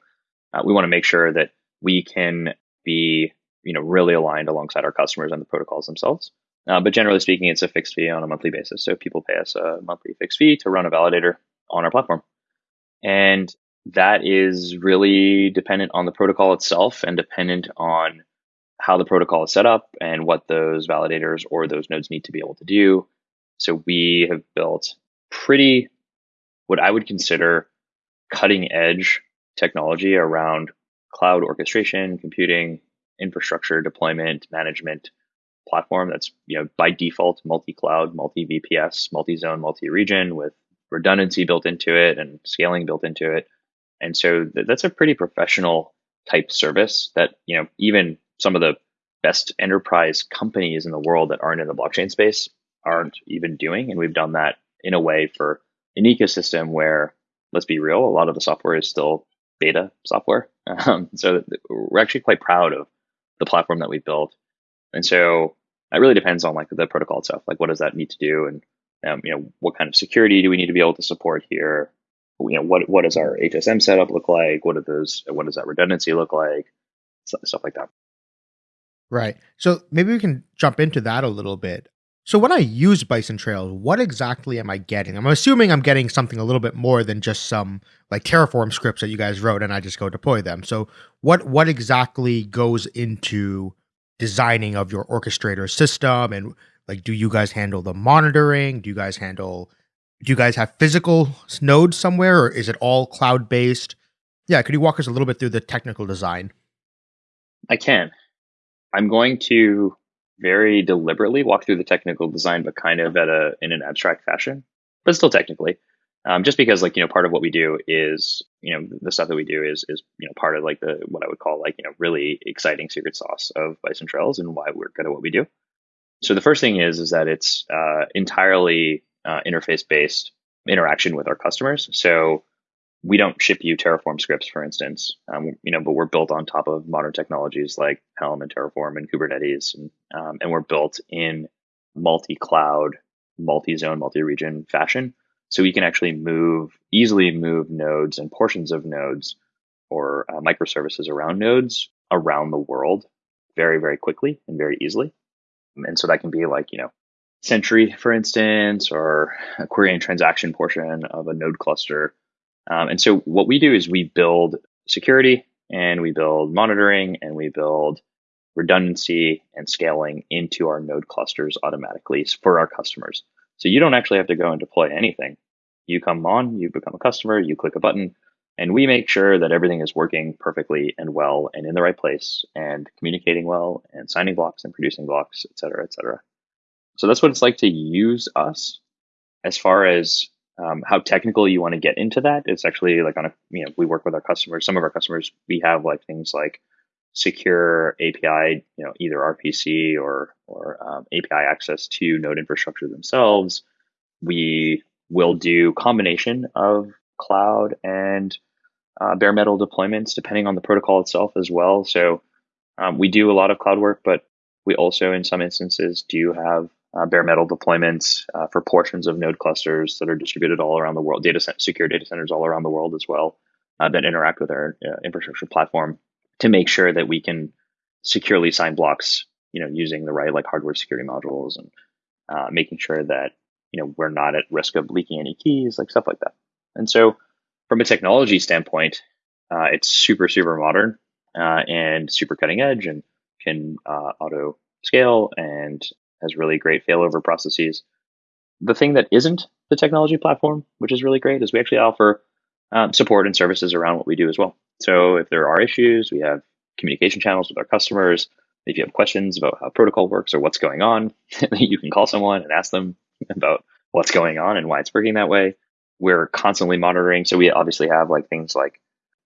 uh, we want to make sure that we can be, you know, really aligned alongside our customers and the protocols themselves. Uh, but generally speaking, it's a fixed fee on a monthly basis. So people pay us a monthly fixed fee to run a validator on our platform. And that is really dependent on the protocol itself and dependent on how the protocol is set up and what those validators or those nodes need to be able to do. So we have built pretty, what I would consider cutting edge technology around cloud orchestration, computing, infrastructure deployment, management platform that's you know by default multi-cloud, multi-VPS, multi-zone, multi-region with redundancy built into it and scaling built into it. And so th- that's a pretty professional type service that, you know, even some of the best enterprise companies in the world that aren't in the blockchain space aren't even doing. And we've done that in a way for an ecosystem where, let's be real, a lot of the software is still beta software. Um, so we're actually quite proud of the platform that we built. And so it really depends on like the protocol itself. Like, what does that need to do? And, um, you know, what kind of security do we need to be able to support here? you know what what does our HSM setup look like? What are those? What does that redundancy look like? Stuff like that. Right. So maybe we can jump into that a little bit. So when I use Bison Trails, what exactly am I getting? I'm assuming I'm getting something a little bit more than just some like Terraform scripts that you guys wrote and I just go deploy them. So what what exactly goes into designing of your orchestrator system and like do you guys handle the monitoring? Do you guys handle do you guys have physical nodes somewhere or is it all cloud based? Yeah, could you walk us a little bit through the technical design? I can. I'm going to very deliberately walk through the technical design, but kind of at a in an abstract fashion, but still technically. Um, just because like you know part of what we do is you know the stuff that we do is is you know part of like the what I would call like you know really exciting secret sauce of Bison Trails and why we're good at what we do. So the first thing is is that it's uh, entirely uh, interface based interaction with our customers. So we don't ship you Terraform scripts, for instance, um, you know, but we're built on top of modern technologies like Helm and Terraform and Kubernetes, and, um, and we're built in multi-cloud, multi-zone, multi-region fashion. So we can actually move easily move nodes and portions of nodes or uh, microservices around nodes around the world very, very quickly and very easily. And so that can be like, you know, Sentry, for instance, or a query and transaction portion of a node cluster. Um, and so what we do is we build security and we build monitoring and we build redundancy and scaling into our node clusters automatically for our customers. So you don't actually have to go and deploy anything. You come on, you become a customer, you click a button, and we make sure that everything is working perfectly and well and in the right place and communicating well and signing blocks and producing blocks, et cetera, et cetera. So that's what it's like to use us. As far as um, how technical you want to get into that, it's actually like on a you know we work with our customers. Some of our customers we have like things like secure API, you know, either RPC or or um, API access to node infrastructure themselves. We will do combination of cloud and uh, bare metal deployments depending on the protocol itself as well. So um, we do a lot of cloud work, but we also, in some instances, do have uh, bare metal deployments uh, for portions of node clusters that are distributed all around the world, data center, secure data centers all around the world as well uh, that interact with our uh, infrastructure platform to make sure that we can securely sign blocks, you know, using the right like hardware security modules and uh, making sure that you know we're not at risk of leaking any keys, like stuff like that. And so, from a technology standpoint, uh, it's super super modern and super cutting edge, and can auto scale and has really great failover processes. The thing that isn't the technology platform, which is really great, is we actually offer um, support and services around what we do as well. So if there are issues, we have communication channels with our customers. If you have questions about how protocol works or what's going on, you can call someone and ask them about what's going on and why it's working that way. We're constantly monitoring. So we obviously have like things like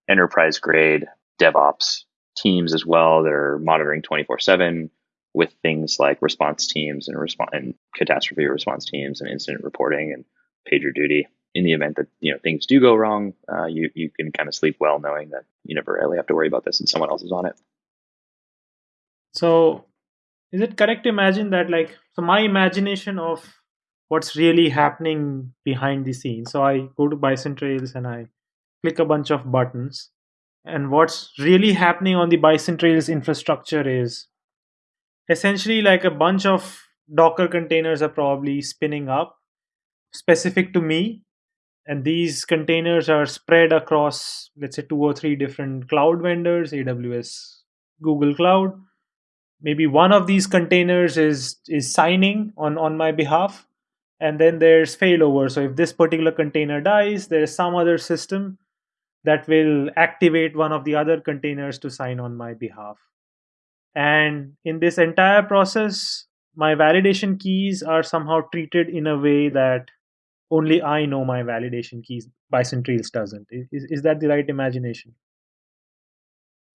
enterprise grade DevOps teams as well that are monitoring 24 7 with things like response teams and response and catastrophe response teams and incident reporting and pager duty. In the event that you know things do go wrong, uh, you you can kind of sleep well knowing that you never really have to worry about this and someone else is on it. So, is it correct to imagine that like so my imagination of what's really happening behind the scenes? So I go to Bison Trails and I click a bunch of buttons, and what's really happening on the Bison Trails infrastructure is essentially like a bunch of Docker containers are probably spinning up specific to me. And these containers are spread across, let's say, two or three different cloud vendors AWS, Google Cloud. Maybe one of these containers is, is signing on, on my behalf. And then there's failover. So if this particular container dies, there's some other system that will activate one of the other containers to sign on my behalf. And in this entire process, my validation keys are somehow treated in a way that only I know my validation keys. Bison Trails doesn't. Is, is that the right imagination?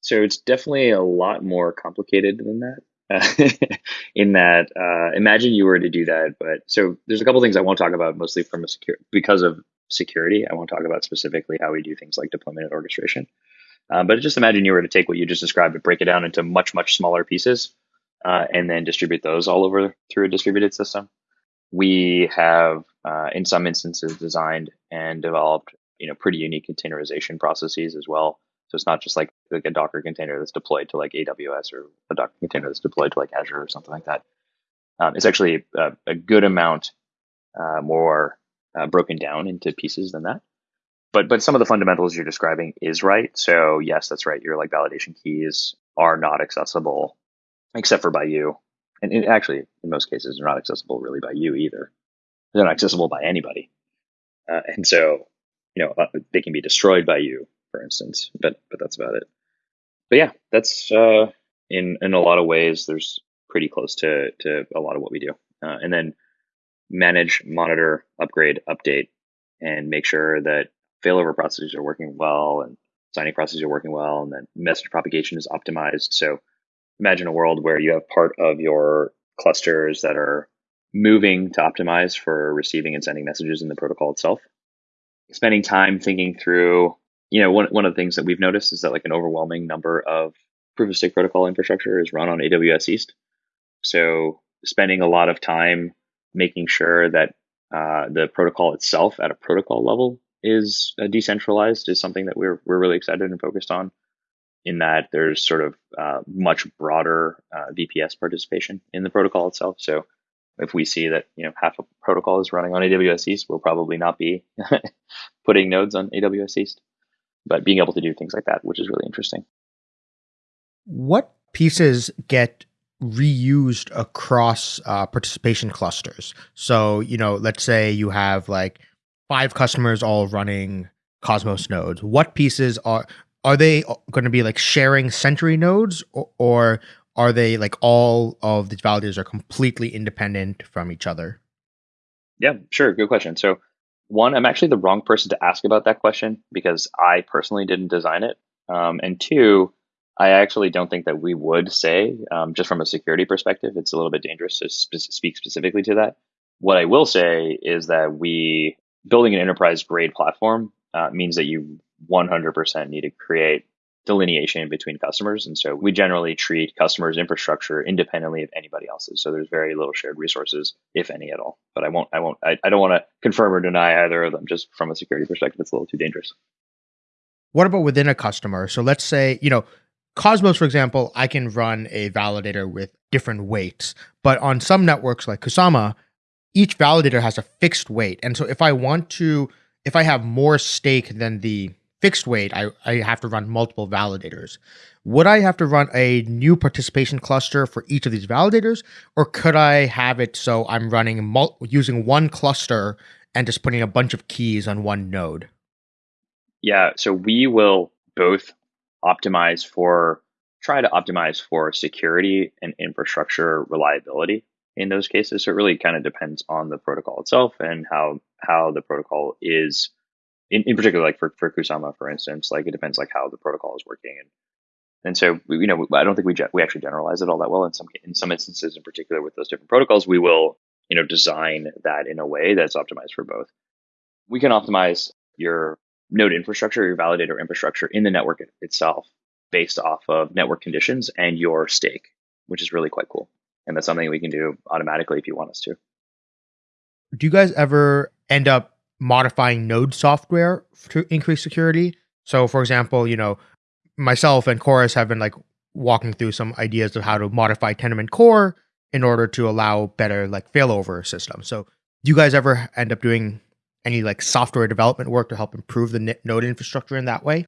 So it's definitely a lot more complicated than that. In that, uh, imagine you were to do that, but so there's a couple things I won't talk about, mostly from a secure because of security. I won't talk about specifically how we do things like deployment and orchestration. Um, but just imagine you were to take what you just described and break it down into much, much smaller pieces uh, and then distribute those all over through a distributed system. We have, uh, in some instances, designed and developed you know pretty unique containerization processes as well. So it's not just like like a Docker container that's deployed to like AWS or a Docker container that's deployed to like Azure or something like that. Um, it's actually a, a good amount uh, more uh, broken down into pieces than that but but some of the fundamentals you're describing is right. So yes, that's right. Your like validation keys are not accessible except for by you, and, and actually in most cases they're not accessible really by you either. They're not accessible by anybody, uh, and so you know uh, they can be destroyed by you, for instance. But but that's about it. But yeah, that's uh, in in a lot of ways there's pretty close to to a lot of what we do, uh, and then manage, monitor, upgrade, update, and make sure that failover processes are working well and signing processes are working well and then message propagation is optimized. So imagine a world where you have part of your clusters that are moving to optimize for receiving and sending messages in the protocol itself. Spending time thinking through, you know, one, one of the things that we've noticed is that like an overwhelming number of proof of stake protocol infrastructure is run on AWS East. So spending a lot of time making sure that uh, the protocol itself at a protocol level is uh, decentralized is something that we're we're really excited and focused on. In that there's sort of uh, much broader uh, VPS participation in the protocol itself. So if we see that you know half a protocol is running on AWS East, we'll probably not be putting nodes on AWS East, but being able to do things like that, which is really interesting. What pieces get reused across uh, participation clusters? So you know, let's say you have like five customers all running Cosmos nodes, what pieces are are they going to be like sharing Sentry nodes, or, or are they like all of the validators are completely independent from each other? Yeah, sure. Good question. So, one, I'm actually the wrong person to ask about that question because I personally didn't design it. Um, and two, I actually don't think that we would say, um, just from a security perspective, it's a little bit dangerous to spe- speak specifically to that. What I will say is that we building an enterprise grade platform uh, means that you 100% need to create delineation between customers. And so we generally treat customers' infrastructure independently of anybody else's. So there's very little shared resources, if any at all. But I won't, I won't, I, I don't want to confirm or deny either of them. Just from a security perspective, it's a little too dangerous. What about within a customer? So let's say, you know, Cosmos, for example, I can run a validator with different weights, but on some networks like Kusama, each validator has a fixed weight. And so if I want to, if I have more stake than the fixed weight, I, I have to run multiple validators. Would I have to run a new participation cluster for each of these validators, or could I have it so I'm running mul- using one cluster and just putting a bunch of keys on one node? Yeah, so we will both optimize for try to optimize for security and infrastructure reliability in those cases. So it really kind of depends on the protocol itself and how how the protocol is in, in particular like for, for Kusama, for instance, like it depends like how the protocol is working and and so you know I don't think we we actually generalize it all that well in some in some instances in particular with those different protocols we will you know design that in a way that's optimized for both. We can optimize your node infrastructure, your validator infrastructure in the network itself based off of network conditions and your stake, which is really quite cool. And that's something we can do automatically if you want us to. Do you guys ever end up modifying node software to increase security? So, for example, you know, myself and Chorus have been like walking through some ideas of how to modify Tendermint Core in order to allow better like failover systems. So, do you guys ever end up doing any like software development work to help improve the node infrastructure in that way?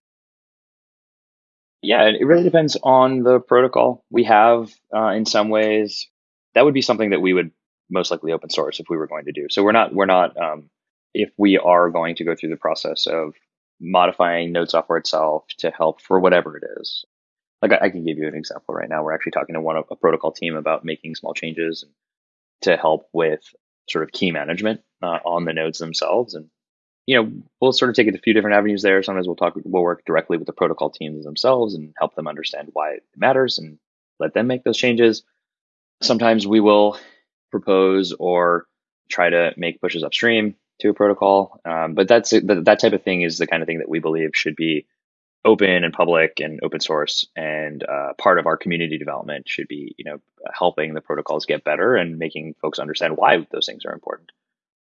Yeah, it really depends on the protocol. We have, uh, in some ways, that would be something that we would most likely open source if we were going to do. So we're not, we're not, um, if we are going to go through the process of modifying node software itself to help for whatever it is. Like I, I can give you an example right now. We're actually talking to one of a protocol team about making small changes to help with sort of key management uh, on the nodes themselves. And you know, we'll sort of take it a few different avenues there. Sometimes we'll talk, we'll work directly with the protocol teams themselves and help them understand why it matters and let them make those changes. Sometimes we will propose or try to make pushes upstream to a protocol. Um, but that's that, type of thing is the kind of thing that we believe should be open and public and open source and uh, part of our community development should be you know helping the protocols get better and making folks understand why those things are important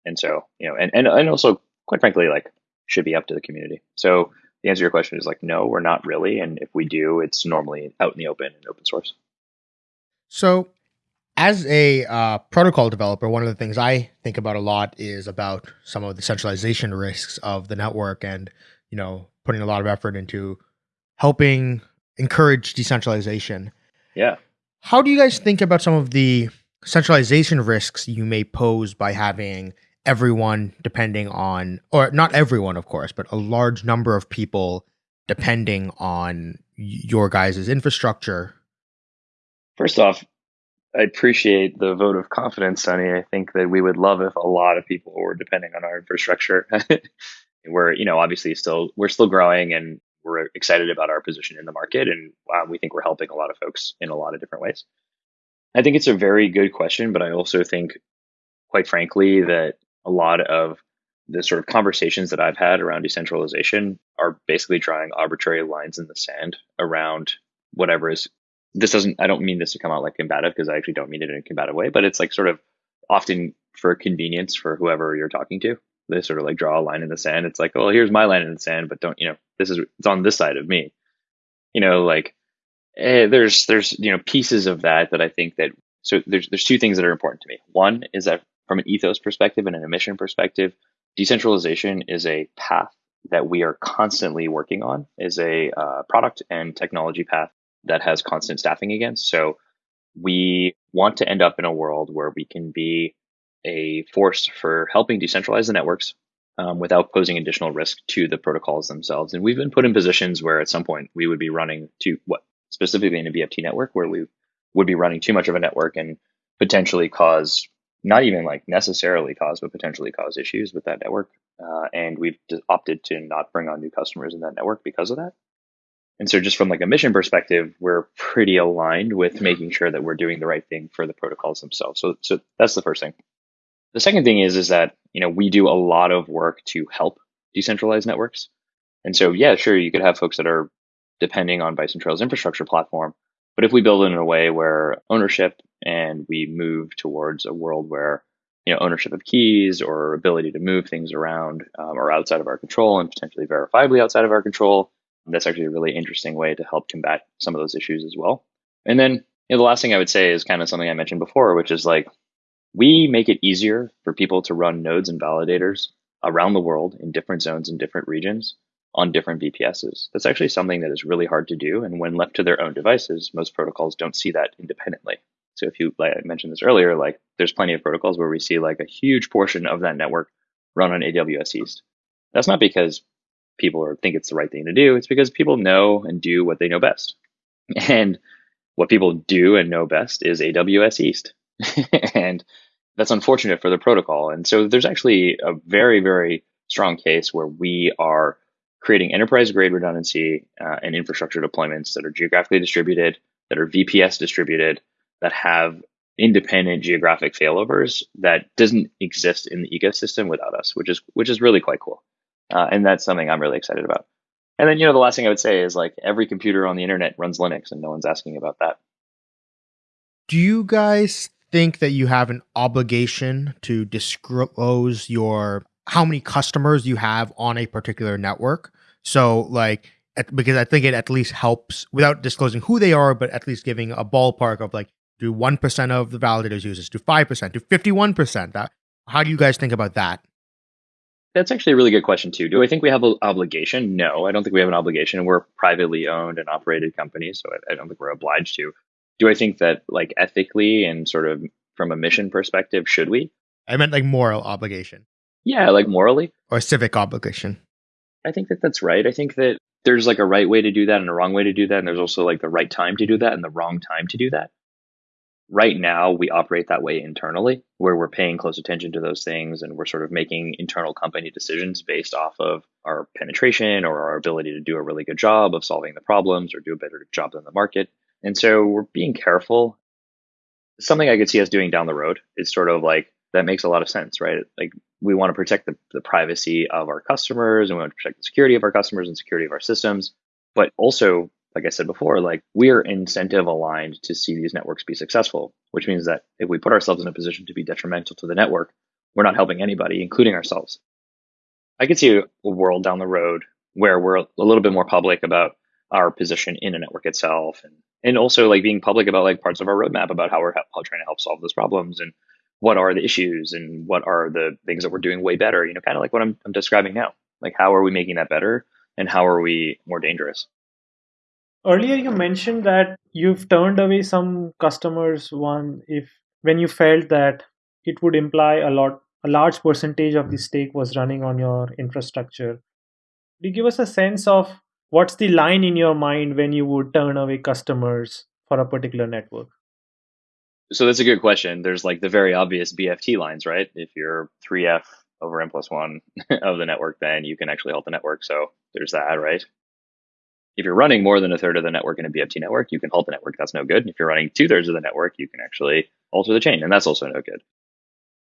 and so you know and, and, and also quite frankly like should be up to the community so the answer to your question is like no we're not really and if we do it's normally out in the open and open source so as a uh, protocol developer one of the things i think about a lot is about some of the centralization risks of the network and you know putting a lot of effort into helping encourage decentralization. Yeah. How do you guys think about some of the centralization risks you may pose by having everyone depending on, or not everyone, of course, but a large number of people depending on your guys' infrastructure? First off, I appreciate the vote of confidence, Sunny. I think that we would love if a lot of people were depending on our infrastructure. we're you know obviously still we're still growing and we're excited about our position in the market and wow, we think we're helping a lot of folks in a lot of different ways i think it's a very good question but i also think quite frankly that a lot of the sort of conversations that i've had around decentralization are basically drawing arbitrary lines in the sand around whatever is this doesn't i don't mean this to come out like combative because i actually don't mean it in a combative way but it's like sort of often for convenience for whoever you're talking to they sort of like draw a line in the sand. It's like, oh, here's my line in the sand, but don't you know? This is it's on this side of me. You know, like eh, there's there's you know pieces of that that I think that so there's there's two things that are important to me. One is that from an ethos perspective and an emission perspective, decentralization is a path that we are constantly working on, is a uh, product and technology path that has constant staffing against. So we want to end up in a world where we can be a force for helping decentralize the networks um, without posing additional risk to the protocols themselves. And we've been put in positions where at some point we would be running to what specifically in a BFT network where we would be running too much of a network and potentially cause not even like necessarily cause, but potentially cause issues with that network. Uh, and we've opted to not bring on new customers in that network because of that. And so, just from like a mission perspective, we're pretty aligned with making sure that we're doing the right thing for the protocols themselves. So, so that's the first thing. The second thing is is that you know we do a lot of work to help decentralized networks, and so yeah, sure, you could have folks that are depending on Bison Trails infrastructure platform, but if we build it in a way where ownership and we move towards a world where you know ownership of keys or ability to move things around um, are outside of our control and potentially verifiably outside of our control, That's actually a really interesting way to help combat some of those issues as well. And then you know, the last thing I would say is kind of something I mentioned before, which is like we make it easier for people to run nodes and validators around the world in different zones and different regions on different VPSs. That's actually something that is really hard to do. And when left to their own devices, most protocols don't see that independently. So if you, like I mentioned this earlier, like there's plenty of protocols where we see like a huge portion of that network run on AWS East. That's not because people are, think it's the right thing to do. It's because people know and do what they know best. And what people do and know best is AWS East. and that's unfortunate for the protocol. And so there's actually a very, very strong case where we are creating enterprise grade redundancy uh, and infrastructure deployments that are geographically distributed, that are VPS distributed, that have independent geographic failovers that doesn't exist in the ecosystem without us, which is which is really quite cool. Uh, and that's something I'm really excited about. And then, you know, the last thing I would say is like every computer on the internet runs Linux and no one's asking about that. Do you guys think that you have an obligation to disclose your how many customers you have on a particular network? So like because I think it at least helps without disclosing who they are, but at least giving a ballpark of like, do 1% of the validators use this, do 5%, do 51%? That, how do you guys think about that? That's actually a really good question too. Do I think we have an obligation? No, I don't think we have an obligation. We're privately owned and operated companies, so I, I don't think we're obliged to. Do I think that like ethically and sort of from a mission perspective, should we? I meant like moral obligation. Yeah, like morally or civic obligation. I think that that's right. I think that there's like a right way to do that and a wrong way to do that, and there's also like the right time to do that and the wrong time to do that right now we operate that way internally where we're paying close attention to those things and we're sort of making internal company decisions based off of our penetration or our ability to do a really good job of solving the problems or do a better job than the market. And so we're being careful. Something i could see us doing down the road is sort of like that makes a lot of sense right? Like we want to protect the, the privacy of our customers and we want to protect the security of our customers and security of our systems but also like I said before, like we are incentive aligned to see these networks be successful, which means that if we put ourselves in a position to be detrimental to the network, we're not helping anybody, including ourselves. I could see a world down the road where we're a little bit more public about our position in a network itself and and also like being public about like parts of our roadmap about how we're how, trying to help solve those problems and what are the issues and what are the things that we're doing way better you know kind of like what I'm, I'm describing now like how are we making that better and how are we more dangerous Earlier, you mentioned that you've turned away some customers one if when you felt that it would imply a lot a large percentage of the stake was running on your infrastructure. Do you give us a sense of what's the line in your mind when you would turn away customers for a particular network? So that's a good question. There's like the very obvious BFT lines, right? If you're 3F over n plus one of the network, then you can actually halt the network. So there's that, right? If you're running more than a third of the network in a BFT network, you can halt the network. That's no good. If you're running two thirds of the network, you can actually alter the chain, and that's also no good.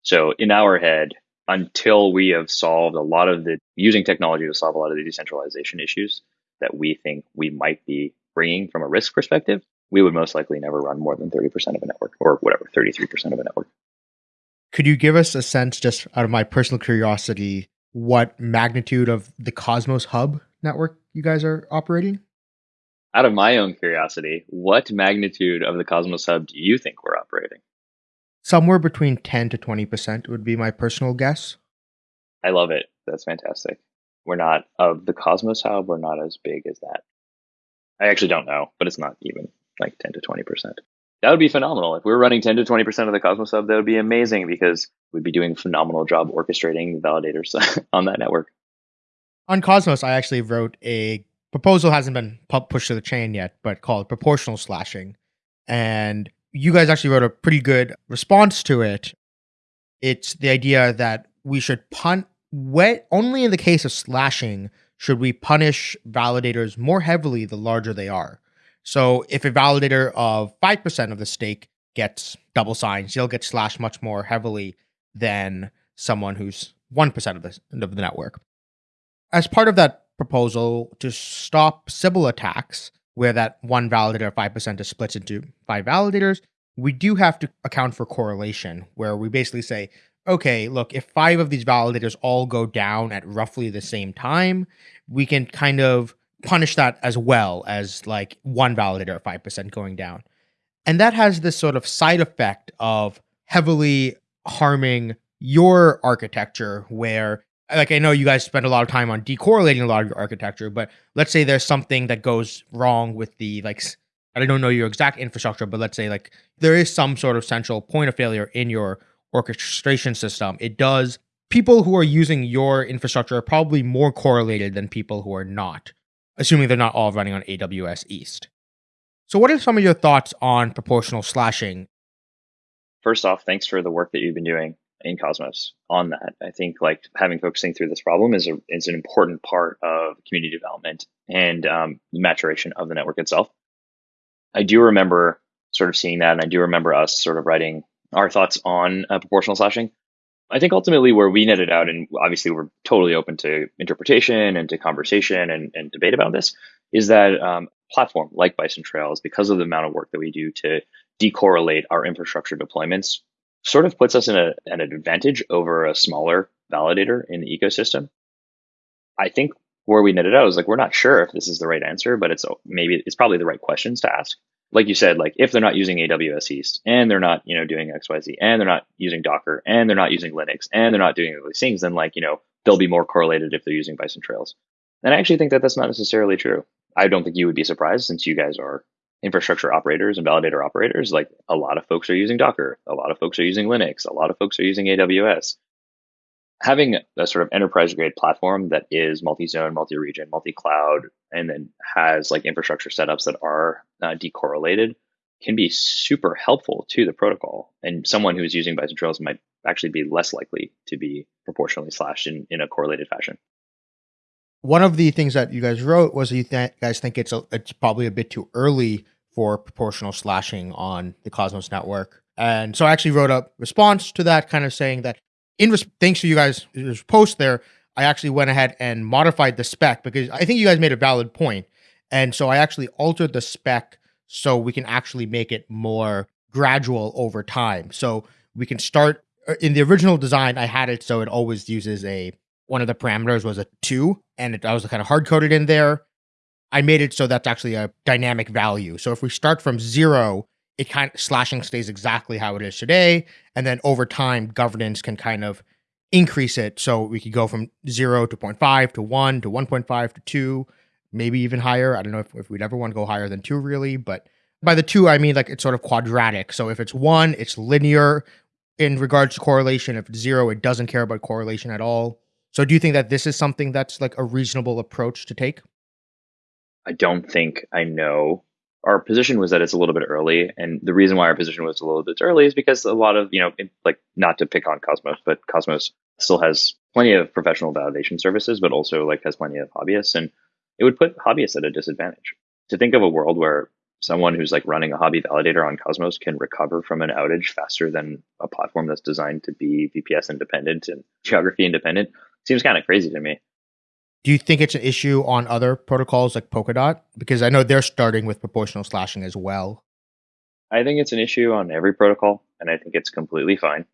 So in our head, until we have solved a lot of the using technology to solve a lot of the decentralization issues that we think we might be bringing from a risk perspective, we would most likely never run more than 30% of a network or whatever, 33% of a network. Could you give us a sense, just out of my personal curiosity, what magnitude of the Cosmos Hub network you guys are operating? Out of my own curiosity, what magnitude of the Cosmos Hub do you think we're operating? Somewhere between 10 to 20% would be my personal guess. I love it. That's fantastic. We're not, of the Cosmos Hub, we're not as big as that. I actually don't know, but it's not even like 10 to 20%. That would be phenomenal. If we were running 10 to 20% of the Cosmos Hub, that would be amazing because we'd be doing a phenomenal job orchestrating validators on that network on Cosmos, I actually wrote a proposal hasn't been pushed to the chain yet, but called proportional slashing. And you guys actually wrote a pretty good response to it. It's the idea that we should punt wet only in the case of slashing should we punish validators more heavily the larger they are. So if a validator of 5% of the stake gets double signs, he'll get slashed much more heavily than someone who's 1% of the, of the network as part of that proposal to stop Sybil attacks, where that one validator 5% is split into five validators, we do have to account for correlation, where we basically say, okay, look, if five of these validators all go down at roughly the same time, we can kind of punish that as well as like one validator at 5% going down. And that has this sort of side effect of heavily harming your architecture where like I know you guys spend a lot of time on decorrelating a lot of your architecture, but let's say there's something that goes wrong with the like I don't know your exact infrastructure, but let's say like there is some sort of central point of failure in your orchestration system. It does people who are using your infrastructure are probably more correlated than people who are not, assuming they're not all running on AWS East. So what are some of your thoughts on proportional slashing? First off, thanks for the work that you've been doing in Cosmos on that. I think like having folks think through this problem is a is an important part of community development and um, maturation of the network itself. I do remember sort of seeing that, and I do remember us sort of writing our thoughts on uh, proportional slashing. I think ultimately where we netted out, and obviously we're totally open to interpretation and to conversation and, and debate about this, is that um, platform like Bison Trails, because of the amount of work that we do to decorrelate our infrastructure deployments sort of puts us in a, an advantage over a smaller validator in the ecosystem. I think where we netted out is like we're not sure if this is the right answer, but it's maybe it's probably the right questions to ask. Like you said, like if they're not using AWS East and they're not, you know, doing XYZ and they're not using Docker and they're not using Linux and they're not doing all these things, then like, you know, they'll be more correlated if they're using Bison Trails. And I actually think that that's not necessarily true. I don't think you would be surprised since you guys are infrastructure operators and validator operators, like a lot of folks are using Docker, a lot of folks are using Linux, a lot of folks are using AWS. Having a sort of enterprise grade platform that is multi zone, multi region, multi cloud, and then has like infrastructure setups that are uh, decorrelated can be super helpful to the protocol. And someone who's using Bison Trails might actually be less likely to be proportionally slashed in, in a correlated fashion one of the things that you guys wrote was that you th- guys think it's a, it's probably a bit too early for proportional slashing on the Cosmos network. And so I actually wrote a response to that, kind of saying that in thanks to you guys' post there, I actually went ahead and modified the spec because I think you guys made a valid point. And so I actually altered the spec so we can actually make it more gradual over time. So we can start uh, in the original design, I had it so it always uses a one of the parameters was a two, and it, I was kind of hard coded in there. I made it so that's actually a dynamic value. So if we start from zero, it kind of slashing stays exactly how it is today, and then over time, governance can kind of increase it. So we could go from zero to 0.5 to one to 1.5 to two, maybe even higher. I don't know if, if we'd ever want to go higher than two, really, but by the two, I mean like it's sort of quadratic. So if it's one, it's linear in regards to correlation. If it's zero, it doesn't care about correlation at all. So do you think that this is something that's like a reasonable approach to take? I don't think I know. Our position was that it's a little bit early, and the reason why our position was a little bit early is because a lot of you know, like not to pick on Cosmos, but Cosmos still has plenty of professional validation services, but also like has plenty of hobbyists, and it would put hobbyists at a disadvantage. To think of a world where someone who's like running a hobby validator on Cosmos can recover from an outage faster than a platform that's designed to be VPS independent and geography independent Seems kind of crazy to me. Do you think it's an issue on other protocols like Polkadot? Because I know they're starting with proportional slashing as well. I think it's an issue on every protocol, and I think it's completely fine.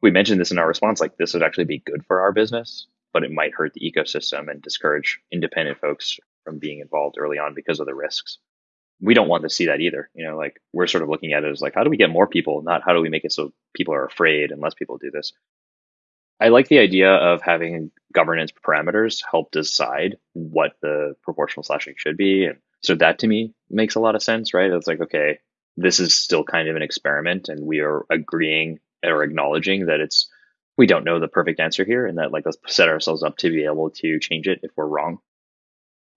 We mentioned this in our response, like this would actually be good for our business, but it might hurt the ecosystem and discourage independent folks from being involved early on because of the risks. We don't want to see that either. You know, like we're sort of looking at it as like, how do we get more people, not how do we make it so people are afraid and less people do this. I like the idea of having governance parameters help decide what the proportional slashing should be. And so that to me makes a lot of sense, right? It's like, okay, this is still kind of an experiment and we are agreeing or acknowledging that it's, we don't know the perfect answer here and that like let's set ourselves up to be able to change it if we're wrong.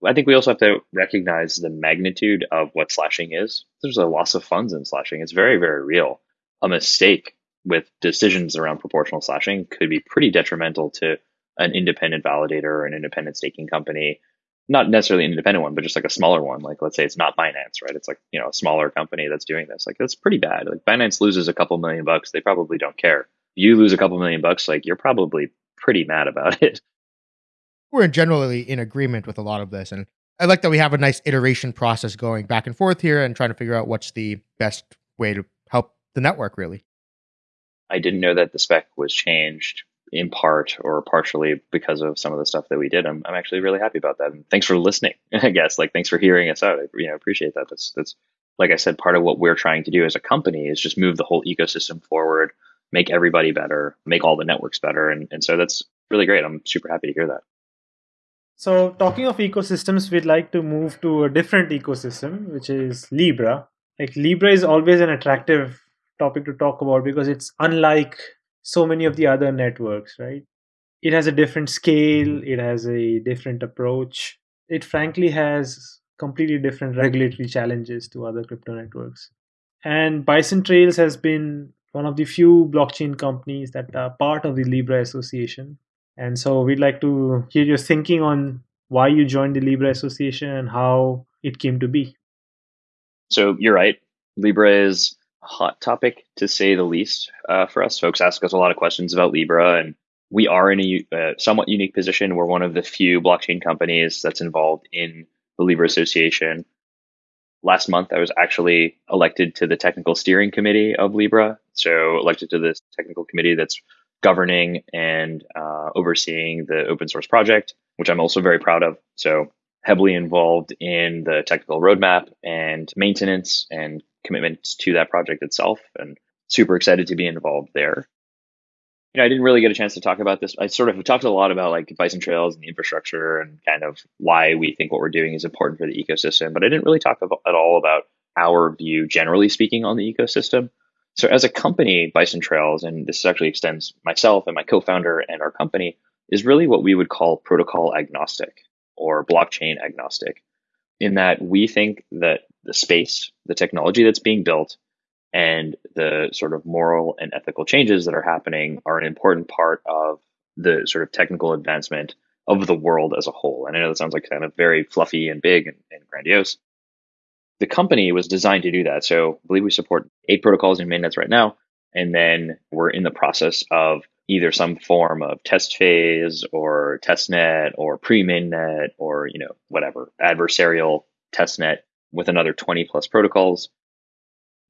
I think we also have to recognize the magnitude of what slashing is. There's a loss of funds in slashing. It's very, very real. A mistake with decisions around proportional slashing could be pretty detrimental to an independent validator or an independent staking company not necessarily an independent one, but just like a smaller one. Like let's say it's not Binance, right? It's like, you know, a smaller company that's doing this. Like that's pretty bad. Like Binance loses a couple million bucks, they probably don't care. You lose a couple million bucks, like you're probably pretty mad about it. We're generally in agreement with a lot of this. And I like that we have a nice iteration process going back and forth here and trying to figure out what's the best way to help the network really. I didn't know that the spec was changed in part or partially because of some of the stuff that we did. I'm, I'm actually really happy about that. And thanks for listening, I guess. Like, thanks for hearing us out. I you know, appreciate that. That's, that's, like I said, part of what we're trying to do as a company is just move the whole ecosystem forward, make everybody better, make all the networks better. And, and so that's really great. I'm super happy to hear that. So, talking of ecosystems, we'd like to move to a different ecosystem, which is Libra. Like, Libra is always an attractive topic to talk about because it's unlike so many of the other networks, right? It has a different scale, mm-hmm. it has a different approach. It frankly has completely different regulatory challenges to other crypto networks. And Bison Trails has been one of the few blockchain companies that are part of the Libra Association. And so we'd like to hear your thinking on why you joined the Libra Association and how it came to be. So you're right. Libra is hot topic to say the least uh, for us. Folks ask us a lot of questions about Libra, and we are in a uh, somewhat unique position. We're one of the few blockchain companies that's involved in the Libra Association. Last month, I was actually elected to the technical steering committee of Libra. So, elected to this technical committee that's governing and uh, overseeing the open source project, which I'm also very proud of. So, heavily involved in the technical roadmap and maintenance and commitment to that project itself and super excited to be involved there. You know, I didn't really get a chance to talk about this. I sort of talked a lot about like Bison Trails and the infrastructure and kind of why we think what we're doing is important for the ecosystem, but I didn't really talk about, at all about our view, generally speaking, on the ecosystem. So, as a company, Bison Trails, and this actually extends myself and my co founder and our company, is really what we would call protocol agnostic or blockchain agnostic, in that we think that the space, the technology that's being built, and the sort of moral and ethical changes that are happening are an important part of the sort of technical advancement of the world as a whole. And I know that sounds like kind of very fluffy and big and, and grandiose. The company was designed to do that. So I believe we support eight protocols in mainnets right now. And then we're in the process of either some form of test phase or testnet or pre-mainnet or, you know, whatever, adversarial testnet with another 20 plus protocols.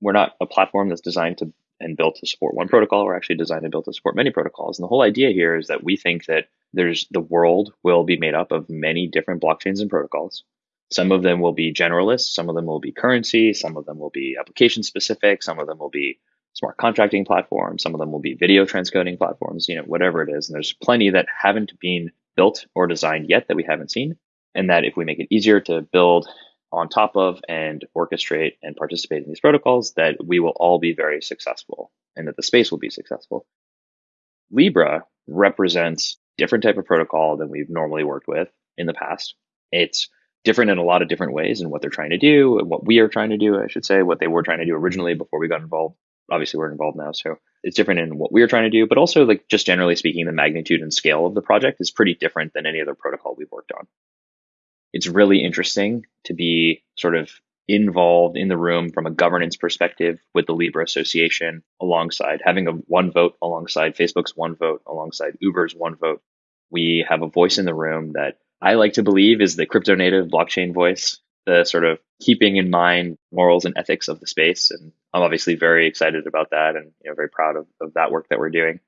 We're not a platform that's designed to and built to support one protocol. We're actually designed and built to support many protocols. And the whole idea here is that we think that there's the world will be made up of many different blockchains and protocols. Some of them will be generalists, some of them will be currency, some of them will be application specific, some of them will be smart contracting platforms, some of them will be video transcoding platforms, you know, whatever it is. And there's plenty that haven't been built or designed yet that we haven't seen. And that if we make it easier to build on top of and orchestrate and participate in these protocols that we will all be very successful and that the space will be successful. Libra represents different type of protocol than we've normally worked with in the past. It's different in a lot of different ways in what they're trying to do, and what we are trying to do, I should say, what they were trying to do originally before we got involved. Obviously, we're involved now, so it's different in what we are trying to do, but also like just generally speaking, the magnitude and scale of the project is pretty different than any other protocol we've worked on it's really interesting to be sort of involved in the room from a governance perspective with the Libra Association alongside having a one vote alongside Facebook's one vote alongside Uber's one vote. We have a voice in the room that I like to believe is the crypto native blockchain voice, the sort of keeping in mind morals and ethics of the space. And I'm obviously very excited about that and you know very proud of, of that work that we're doing.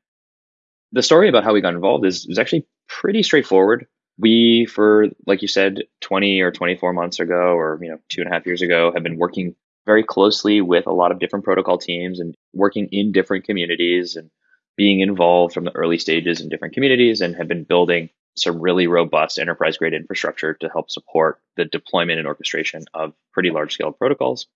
The story about how we got involved is, is actually pretty straightforward we for like you said 20 or 24 months ago or you know two and a half years ago have been working very closely with a lot of different protocol teams and working in different communities and being involved from the early stages in different communities and have been building some really robust enterprise grade infrastructure to help support the deployment and orchestration of pretty large scale protocols.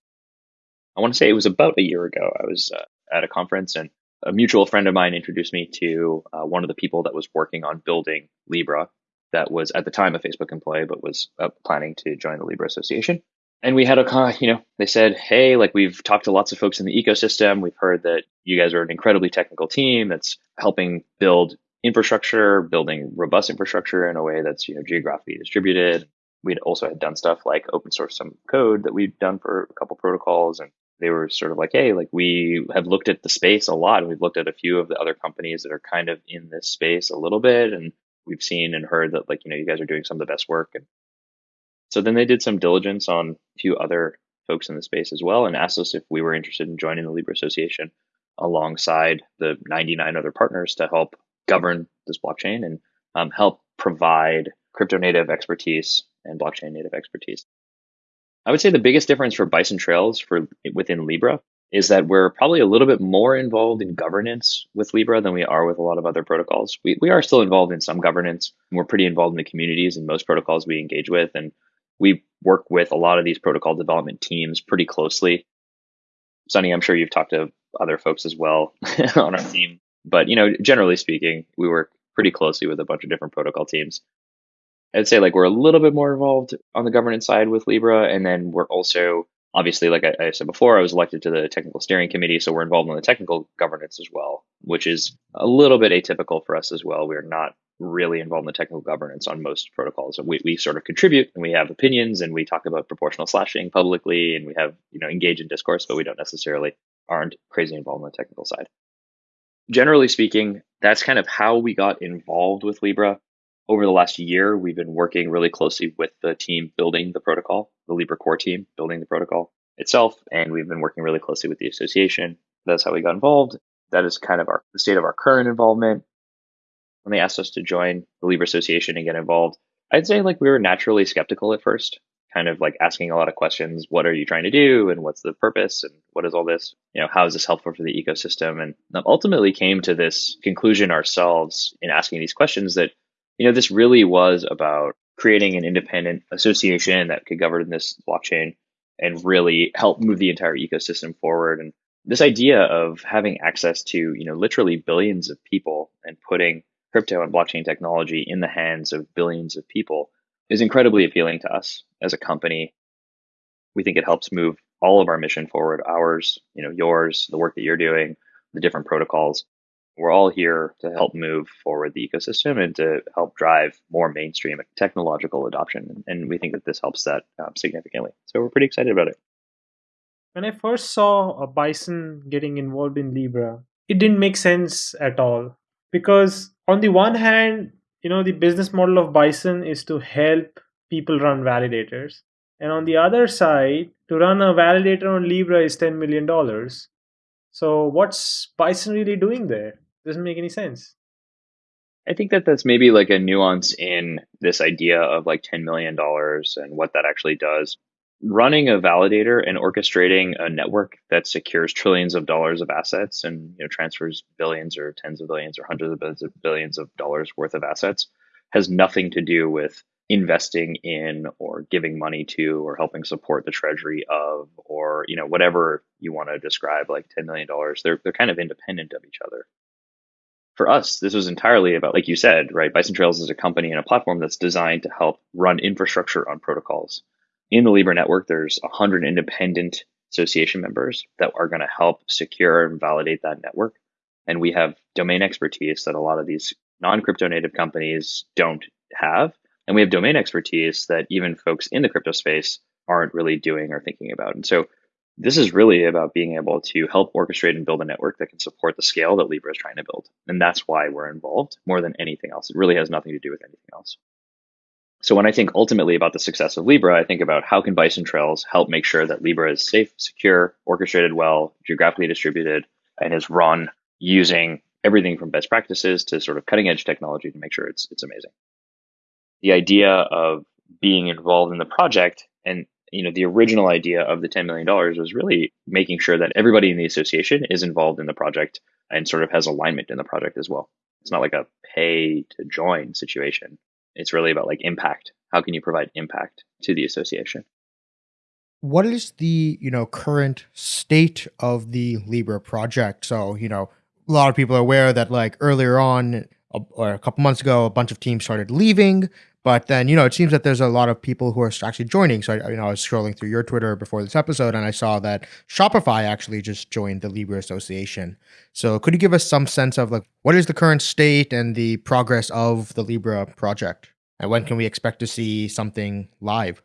I want to say it was about a year ago. I was uh, at a conference and a mutual friend of mine introduced me to uh, one of the people that was working on building Libra, that was at the time a Facebook employee, but was uh, planning to join the Libra Association. And we had a, you know, they said, hey, like we've talked to lots of folks in the ecosystem. We've heard that you guys are an incredibly technical team that's helping build infrastructure, building robust infrastructure in a way that's, you know, geographically distributed. We'd also had done stuff like open source some code that we'd done for a couple protocols. And they were sort of like, hey, like we have looked at the space a lot. And we've looked at a few of the other companies that are kind of in this space a little bit. And we've seen and heard that like you know you guys are doing some of the best work and so then they did some diligence on a few other folks in the space as well and asked us if we were interested in joining the libra association alongside the 99 other partners to help govern this blockchain and um, help provide crypto native expertise and blockchain native expertise. I would say the biggest difference for Bison Trails for within Libra is that we're probably a little bit more involved in governance with Libra than we are with a lot of other protocols. We, we are still involved in some governance. We're pretty involved in the communities and most protocols we engage with. And we work with a lot of these protocol development teams pretty closely. Sunny, I'm sure you've talked to other folks as well on our team. But, you know, generally speaking, we work pretty closely with a bunch of different protocol teams. I'd say like we're a little bit more involved on the governance side with Libra. And then we're also obviously, like I, I, said before, I was elected to the technical steering committee, so we're involved in the technical governance as well, which is a little bit atypical for us as well. We're not really involved in the technical governance on most protocols. We, we sort of contribute and we have opinions and we talk about proportional slashing publicly and we have, you know, engage in discourse, but we don't necessarily aren't crazy involved in the technical side. Generally speaking, that's kind of how we got involved with Libra over the last year, we've been working really closely with the team building the protocol, the Libra core team building the protocol itself, and we've been working really closely with the association. That's how we got involved. That is kind of our the state of our current involvement. When they asked us to join the Libra Association and get involved, I'd say like we were naturally skeptical at first, kind of like asking a lot of questions. What are you trying to do, and what's the purpose, and what is all this? You know, how is this helpful for the ecosystem? And ultimately came to this conclusion ourselves in asking these questions that you know, this really was about creating an independent association that could govern this blockchain and really help move the entire ecosystem forward. And this idea of having access to, you know, literally billions of people and putting crypto and blockchain technology in the hands of billions of people is incredibly appealing to us as a company. We think it helps move all of our mission forward, ours, you know, yours, the work that you're doing, the different protocols we're all here to help move forward the ecosystem and to help drive more mainstream technological adoption. And we think that this helps that um, significantly. So we're pretty excited about it. When I first saw a bison getting involved in Libra, it didn't make sense at all. Because on the one hand, you know, the business model of Bison is to help people run validators. And on the other side, to run a validator on Libra is $10 million. So what's Bison really doing there? Doesn't make any sense. I think that that's maybe like a nuance in this idea of like $10 million and what that actually does. Running a validator and orchestrating a network that secures trillions of dollars of assets and you know, transfers billions or tens of billions or hundreds of billions of, billions of dollars worth of assets has nothing to do with investing in or giving money to or helping support the treasury of or you know whatever you want to describe like $10 million they're, they're kind of independent of each other for us, this was entirely about, like you said, right? Bison Trails is a company and a platform that's designed to help run infrastructure on protocols. In the Libra network, there's 100 independent association members that are going to help secure and validate that network. And we have domain expertise that a lot of these non crypto native companies don't have. And we have domain expertise that even folks in the crypto space aren't really doing or thinking about. And so this is really about being able to help orchestrate and build a network that can support the scale that Libra is trying to build. And that's why we're involved more than anything else. It really has nothing to do with anything else. So when I think ultimately about the success of Libra, I think about how can Bison Trails help make sure that Libra is safe, secure, orchestrated well, geographically distributed, and is run using everything from best practices to sort of cutting edge technology to make sure it's it's amazing. The idea of being involved in the project and you know, the original idea of the $10 million was really making sure that everybody in the association is involved in the project and sort of has alignment in the project as well. It's not like a pay to join situation. It's really about like impact. How can you provide impact to the association? What is the, you know, current state of the Libra project? So, you know, a lot of people are aware that like earlier on or a couple months ago, a bunch of teams started leaving. But then, you know, it seems that there's a lot of people who are actually joining. So, I, you know, I was scrolling through your Twitter before this episode and I saw that Shopify actually just joined the Libra Association. So, could you give us some sense of like what is the current state and the progress of the Libra project? And when can we expect to see something live?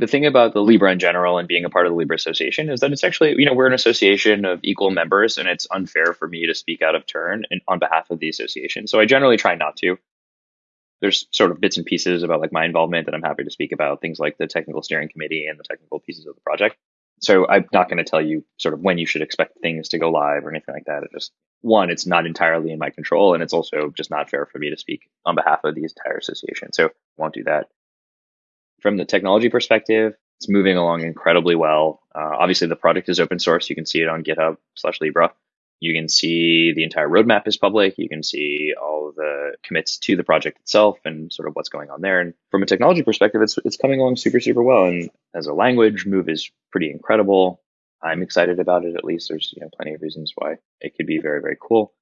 the thing about the Libra in general and being a part of the Libra Association is that it's actually, you know, we're an association of equal members and it's unfair for me to speak out of turn in, on behalf of the association. So I generally try not to there's sort of bits and pieces about like my involvement that I'm happy to speak about, things like the technical steering committee and the technical pieces of the project. So I'm not going to tell you sort of when you should expect things to go live or anything like that. It just one, it's not entirely in my control, and it's also just not fair for me to speak on behalf of the entire association. So won't do that. From the technology perspective, it's moving along incredibly well. Uh, obviously, the product is open source. You can see it on GitHub slash Libra. You can see the entire roadmap is public. You can see all the commits to the project itself and sort of what's going on there. And from a technology perspective, it's it's coming along super super well. And as a language, Move is pretty incredible. I'm excited about it. At least there's you know plenty of reasons why it could be very very cool.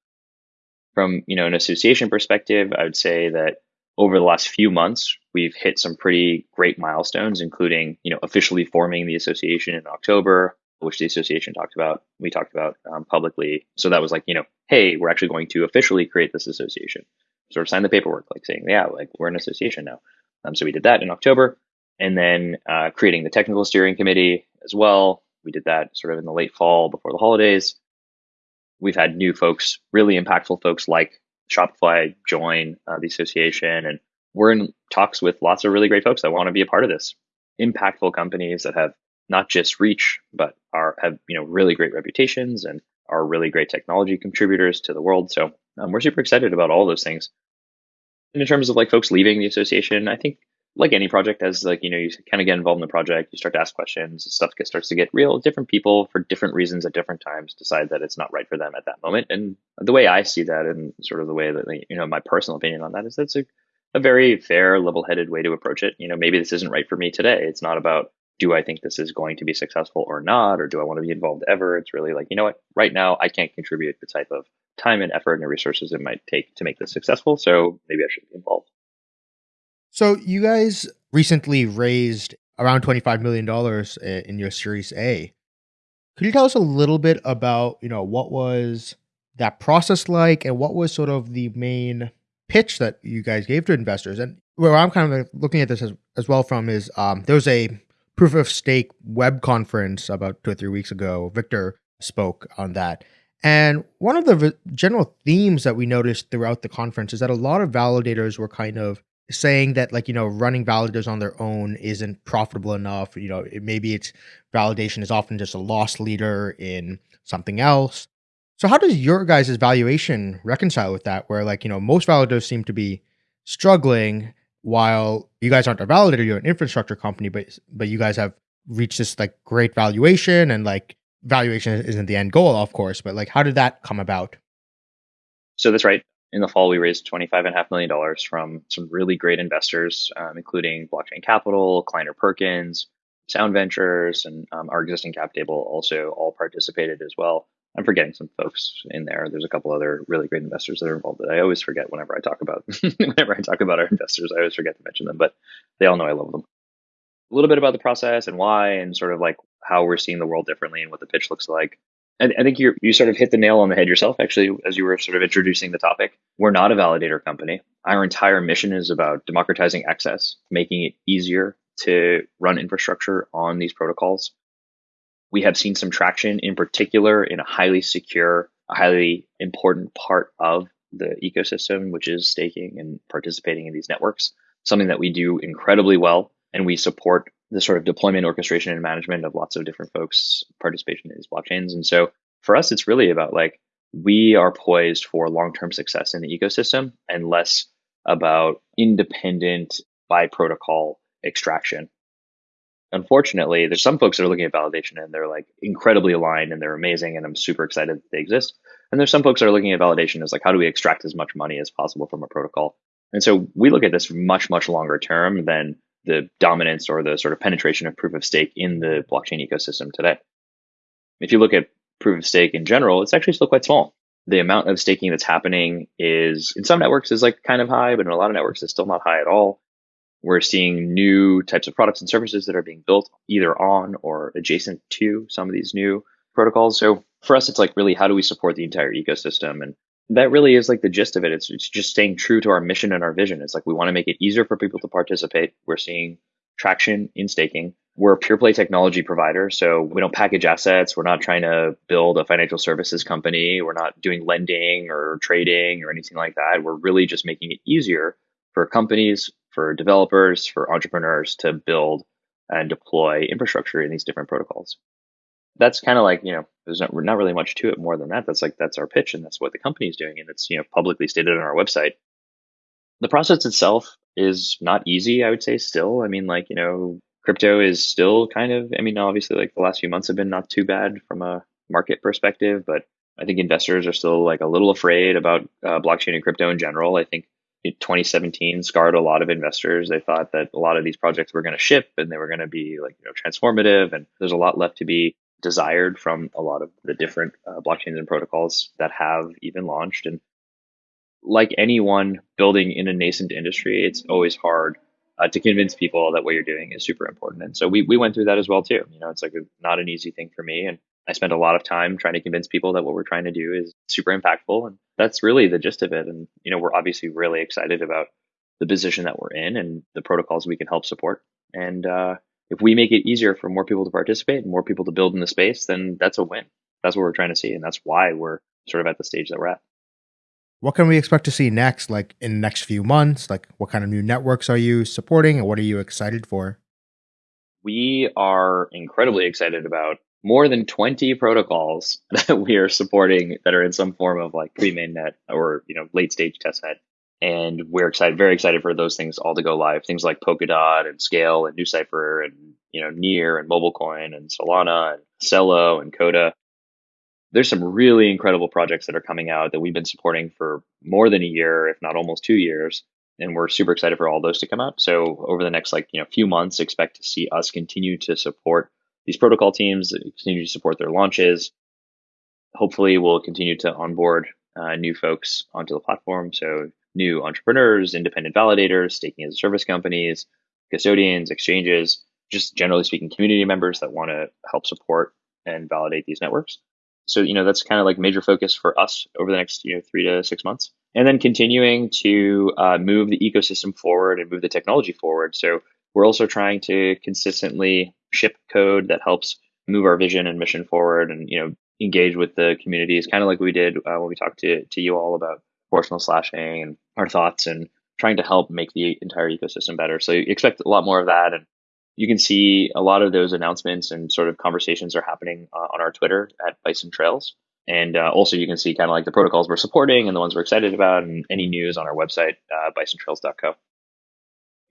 From you know an association perspective, I would say that over the last few months, we've hit some pretty great milestones, including you know officially forming the association in October, which the association talked about, we talked about um, publicly. So that was like, you know, hey, we're actually going to officially create this association. Sort of sign the paperwork, like saying, yeah, like we're an association now. Um, so we did that in October, and then uh, creating the technical steering committee as well. We did that sort of in the late fall before the holidays. We've had new folks, really impactful folks like Shopify join uh, the association, and we're in talks with lots of really great folks that want to be a part of this. Impactful companies that have not just reach, but are have you know really great reputations and are really great technology contributors to the world. So um, we're super excited about all those things. And in terms of like folks leaving the association, I think like any project, as like you know you kind of get involved in the project, you start to ask questions, stuff gets, starts to get real. Different people for different reasons at different times decide that it's not right for them at that moment. And the way I see that, and sort of the way that you know my personal opinion on that is that's a a very fair, level-headed way to approach it. You know, maybe this isn't right for me today. It's not about do I think this is going to be successful or not, or do I want to be involved ever? It's really like, you know what, right now I can't contribute the type of time and effort and resources it might take to make this successful. So maybe I should be involved. So you guys recently raised around $25 million in your Series A. Could you tell us a little bit about, you know, what was that process like and what was sort of the main pitch that you guys gave to investors? And where I'm kind of looking at this as, as well from is um, there was a proof of stake web conference about two or three weeks ago. Victor spoke on that. And one of the general themes that we noticed throughout the conference is that a lot of validators were kind of saying that like you know running validators on their own isn't profitable enough you know it, maybe it's validation is often just a loss leader in something else so how does your guys' valuation reconcile with that where like you know most validators seem to be struggling while you guys aren't a validator, you're an infrastructure company, but but you guys have reached this like great valuation and like valuation isn't the end goal, of course, but like how did that come about? So that's right. In the fall, we raised $25.5 million from some really great investors, um, including Blockchain Capital, Kleiner Perkins, Sound Ventures, and um, our existing cap table also all participated as well. I'm forgetting some folks in there. There's a couple other really great investors that are involved that I always forget whenever I talk about whenever I talk about our investors. I always forget to mention them, but they all know I love them. A little bit about the process and why, and sort of like how we're seeing the world differently and what the pitch looks like. I, I think you you sort of hit the nail on the head yourself, actually, as you were sort of introducing the topic. We're not a validator company. Our entire mission is about democratizing access, making it easier to run infrastructure on these protocols we have seen some traction in particular in a highly secure, a highly important part of the ecosystem, which is staking and participating in these networks, something that we do incredibly well. And we support the sort of deployment, orchestration, and management of lots of different folks' participation in these blockchains. And so for us, it's really about like we are poised for long term success in the ecosystem and less about independent by protocol extraction unfortunately, there's some folks that are looking at validation and they're like incredibly aligned and they're amazing and I'm super excited that they exist. And there's some folks that are looking at validation as like, how do we extract as much money as possible from a protocol? And so we look at this much, much longer term than the dominance or the sort of penetration of proof of stake in the blockchain ecosystem today. If you look at proof of stake in general, it's actually still quite small. The amount of staking that's happening is in some networks is like kind of high, but in a lot of networks is still not high at all. We're seeing new types of products and services that are being built either on or adjacent to some of these new protocols. So for us, it's like really how do we support the entire ecosystem? And that really is like the gist of it. It's, it's just staying true to our mission and our vision. It's like we want to make it easier for people to participate. We're seeing traction in staking. We're a pure play technology provider. So we don't package assets. We're not trying to build a financial services company. We're not doing lending or trading or anything like that. We're really just making it easier for companies, for developers, for entrepreneurs to build and deploy infrastructure in these different protocols. that's kind of like you know there's not, not really much to it more than that. That's like that's our pitch, and that's what the company is doing, and it's you know publicly stated on our website. The process itself is not easy, I would say. Still, I mean, like you know, crypto is still kind of. I mean, obviously, like the last few months have been not too bad from a market perspective, but I think investors are still like a little afraid about uh, blockchain and crypto in general. I think 2017 scarred a lot of investors. They thought that a lot of these projects were going to ship and they were going to be like you know transformative, and there's a lot left to be desired from a lot of the different uh, blockchains and protocols that have even launched. And like anyone building in a nascent industry, it's always hard uh, to convince people that what you're doing is super important. And so we, we went through that as well too. You know, it's like a, not an easy thing for me. And I spent a lot of time trying to convince people that what we're trying to do is super impactful. And that's really the gist of it. And, you know, we're obviously really excited about the position that we're in and the protocols we can help support. And uh, if we make it easier for more people to participate and more people to build in the space, then that's a win. That's what we're trying to see. And that's why we're sort of at the stage that we're at. What can we expect to see next, like in the next few months? Like, what kind of new networks are you supporting and what are you excited for? We are incredibly excited about more than 20 protocols that we are supporting that are in some form of like pre mainnet or you know late stage testnet and we're excited, very excited for those things all to go live. Things like Polkadot and Skale and NuCypher and you know Near and MobileCoin and Solana and Celo and Coda. There's some really incredible projects that are coming out that we've been supporting for more than a year, if not almost two years, and we're super excited for all those to come out. So over the next like you know few months, expect to see us continue to support these protocol teams, continue to support their launches. Hopefully, we'll continue to onboard uh, new folks onto the platform. So new entrepreneurs, independent validators, staking as a service companies, custodians, exchanges, just generally speaking, community members that want to help support and validate these networks. So, you know, that's kind of like major focus for us over the next, you know, three to six months. And then continuing to uh, move the ecosystem forward and move the technology forward. So we're also trying to consistently ship code that helps move our vision and mission forward and, you know, engage with the communities, kind of like we did uh, when we talked to, to you all about proportional slashing and our thoughts and trying to help make the entire ecosystem better. So you expect a lot more of that. And you can see a lot of those announcements and sort of conversations are happening uh, on our Twitter at Bison Trails. And uh, also, you can see kind of like the protocols we're supporting and the ones we're excited about, and any news on our website, uh, bisontrails.co.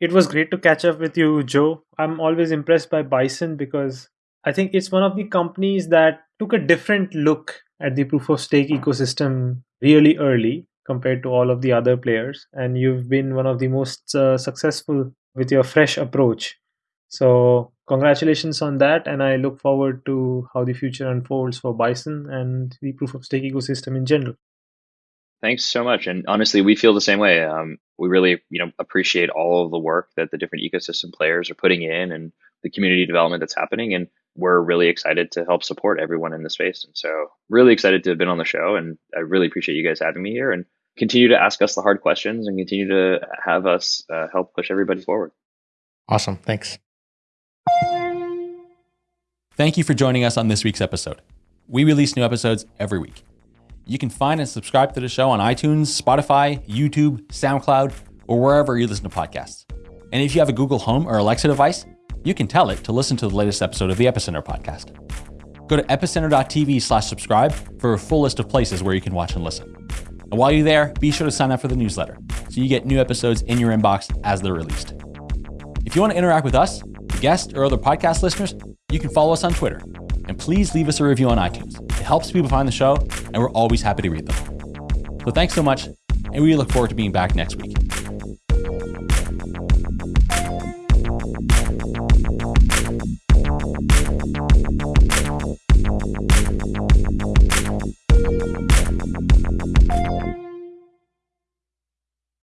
It was great to catch up with you, Joe. I'm always impressed by Bison because I think it's one of the companies that took a different look at the proof of stake ecosystem really early compared to all of the other players and you've been one of the most uh, successful with your fresh approach so congratulations on that and i look forward to how the future unfolds for bison and the proof of stake ecosystem in general thanks so much and honestly we feel the same way um, we really you know appreciate all of the work that the different ecosystem players are putting in and the community development that's happening and we're really excited to help support everyone in the space and so really excited to have been on the show and i really appreciate you guys having me here and continue to ask us the hard questions and continue to have us uh, help push everybody forward. Awesome. Thanks. Thank you for joining us on this week's episode. We release new episodes every week. You can find and subscribe to the show on iTunes, Spotify, YouTube, SoundCloud, or wherever you listen to podcasts. And if you have a Google Home or Alexa device, you can tell it to listen to the latest episode of the Epicenter podcast. Go to epicenter.tv slash subscribe for a full list of places where you can watch and listen. And while you're there, be sure to sign up for the newsletter so you get new episodes in your inbox as they're released. If you want to interact with us, guests, or other podcast listeners, you can follow us on Twitter. And please leave us a review on iTunes. Helps people find the show, and we're always happy to read them. So thanks so much, and we look forward to being back next week.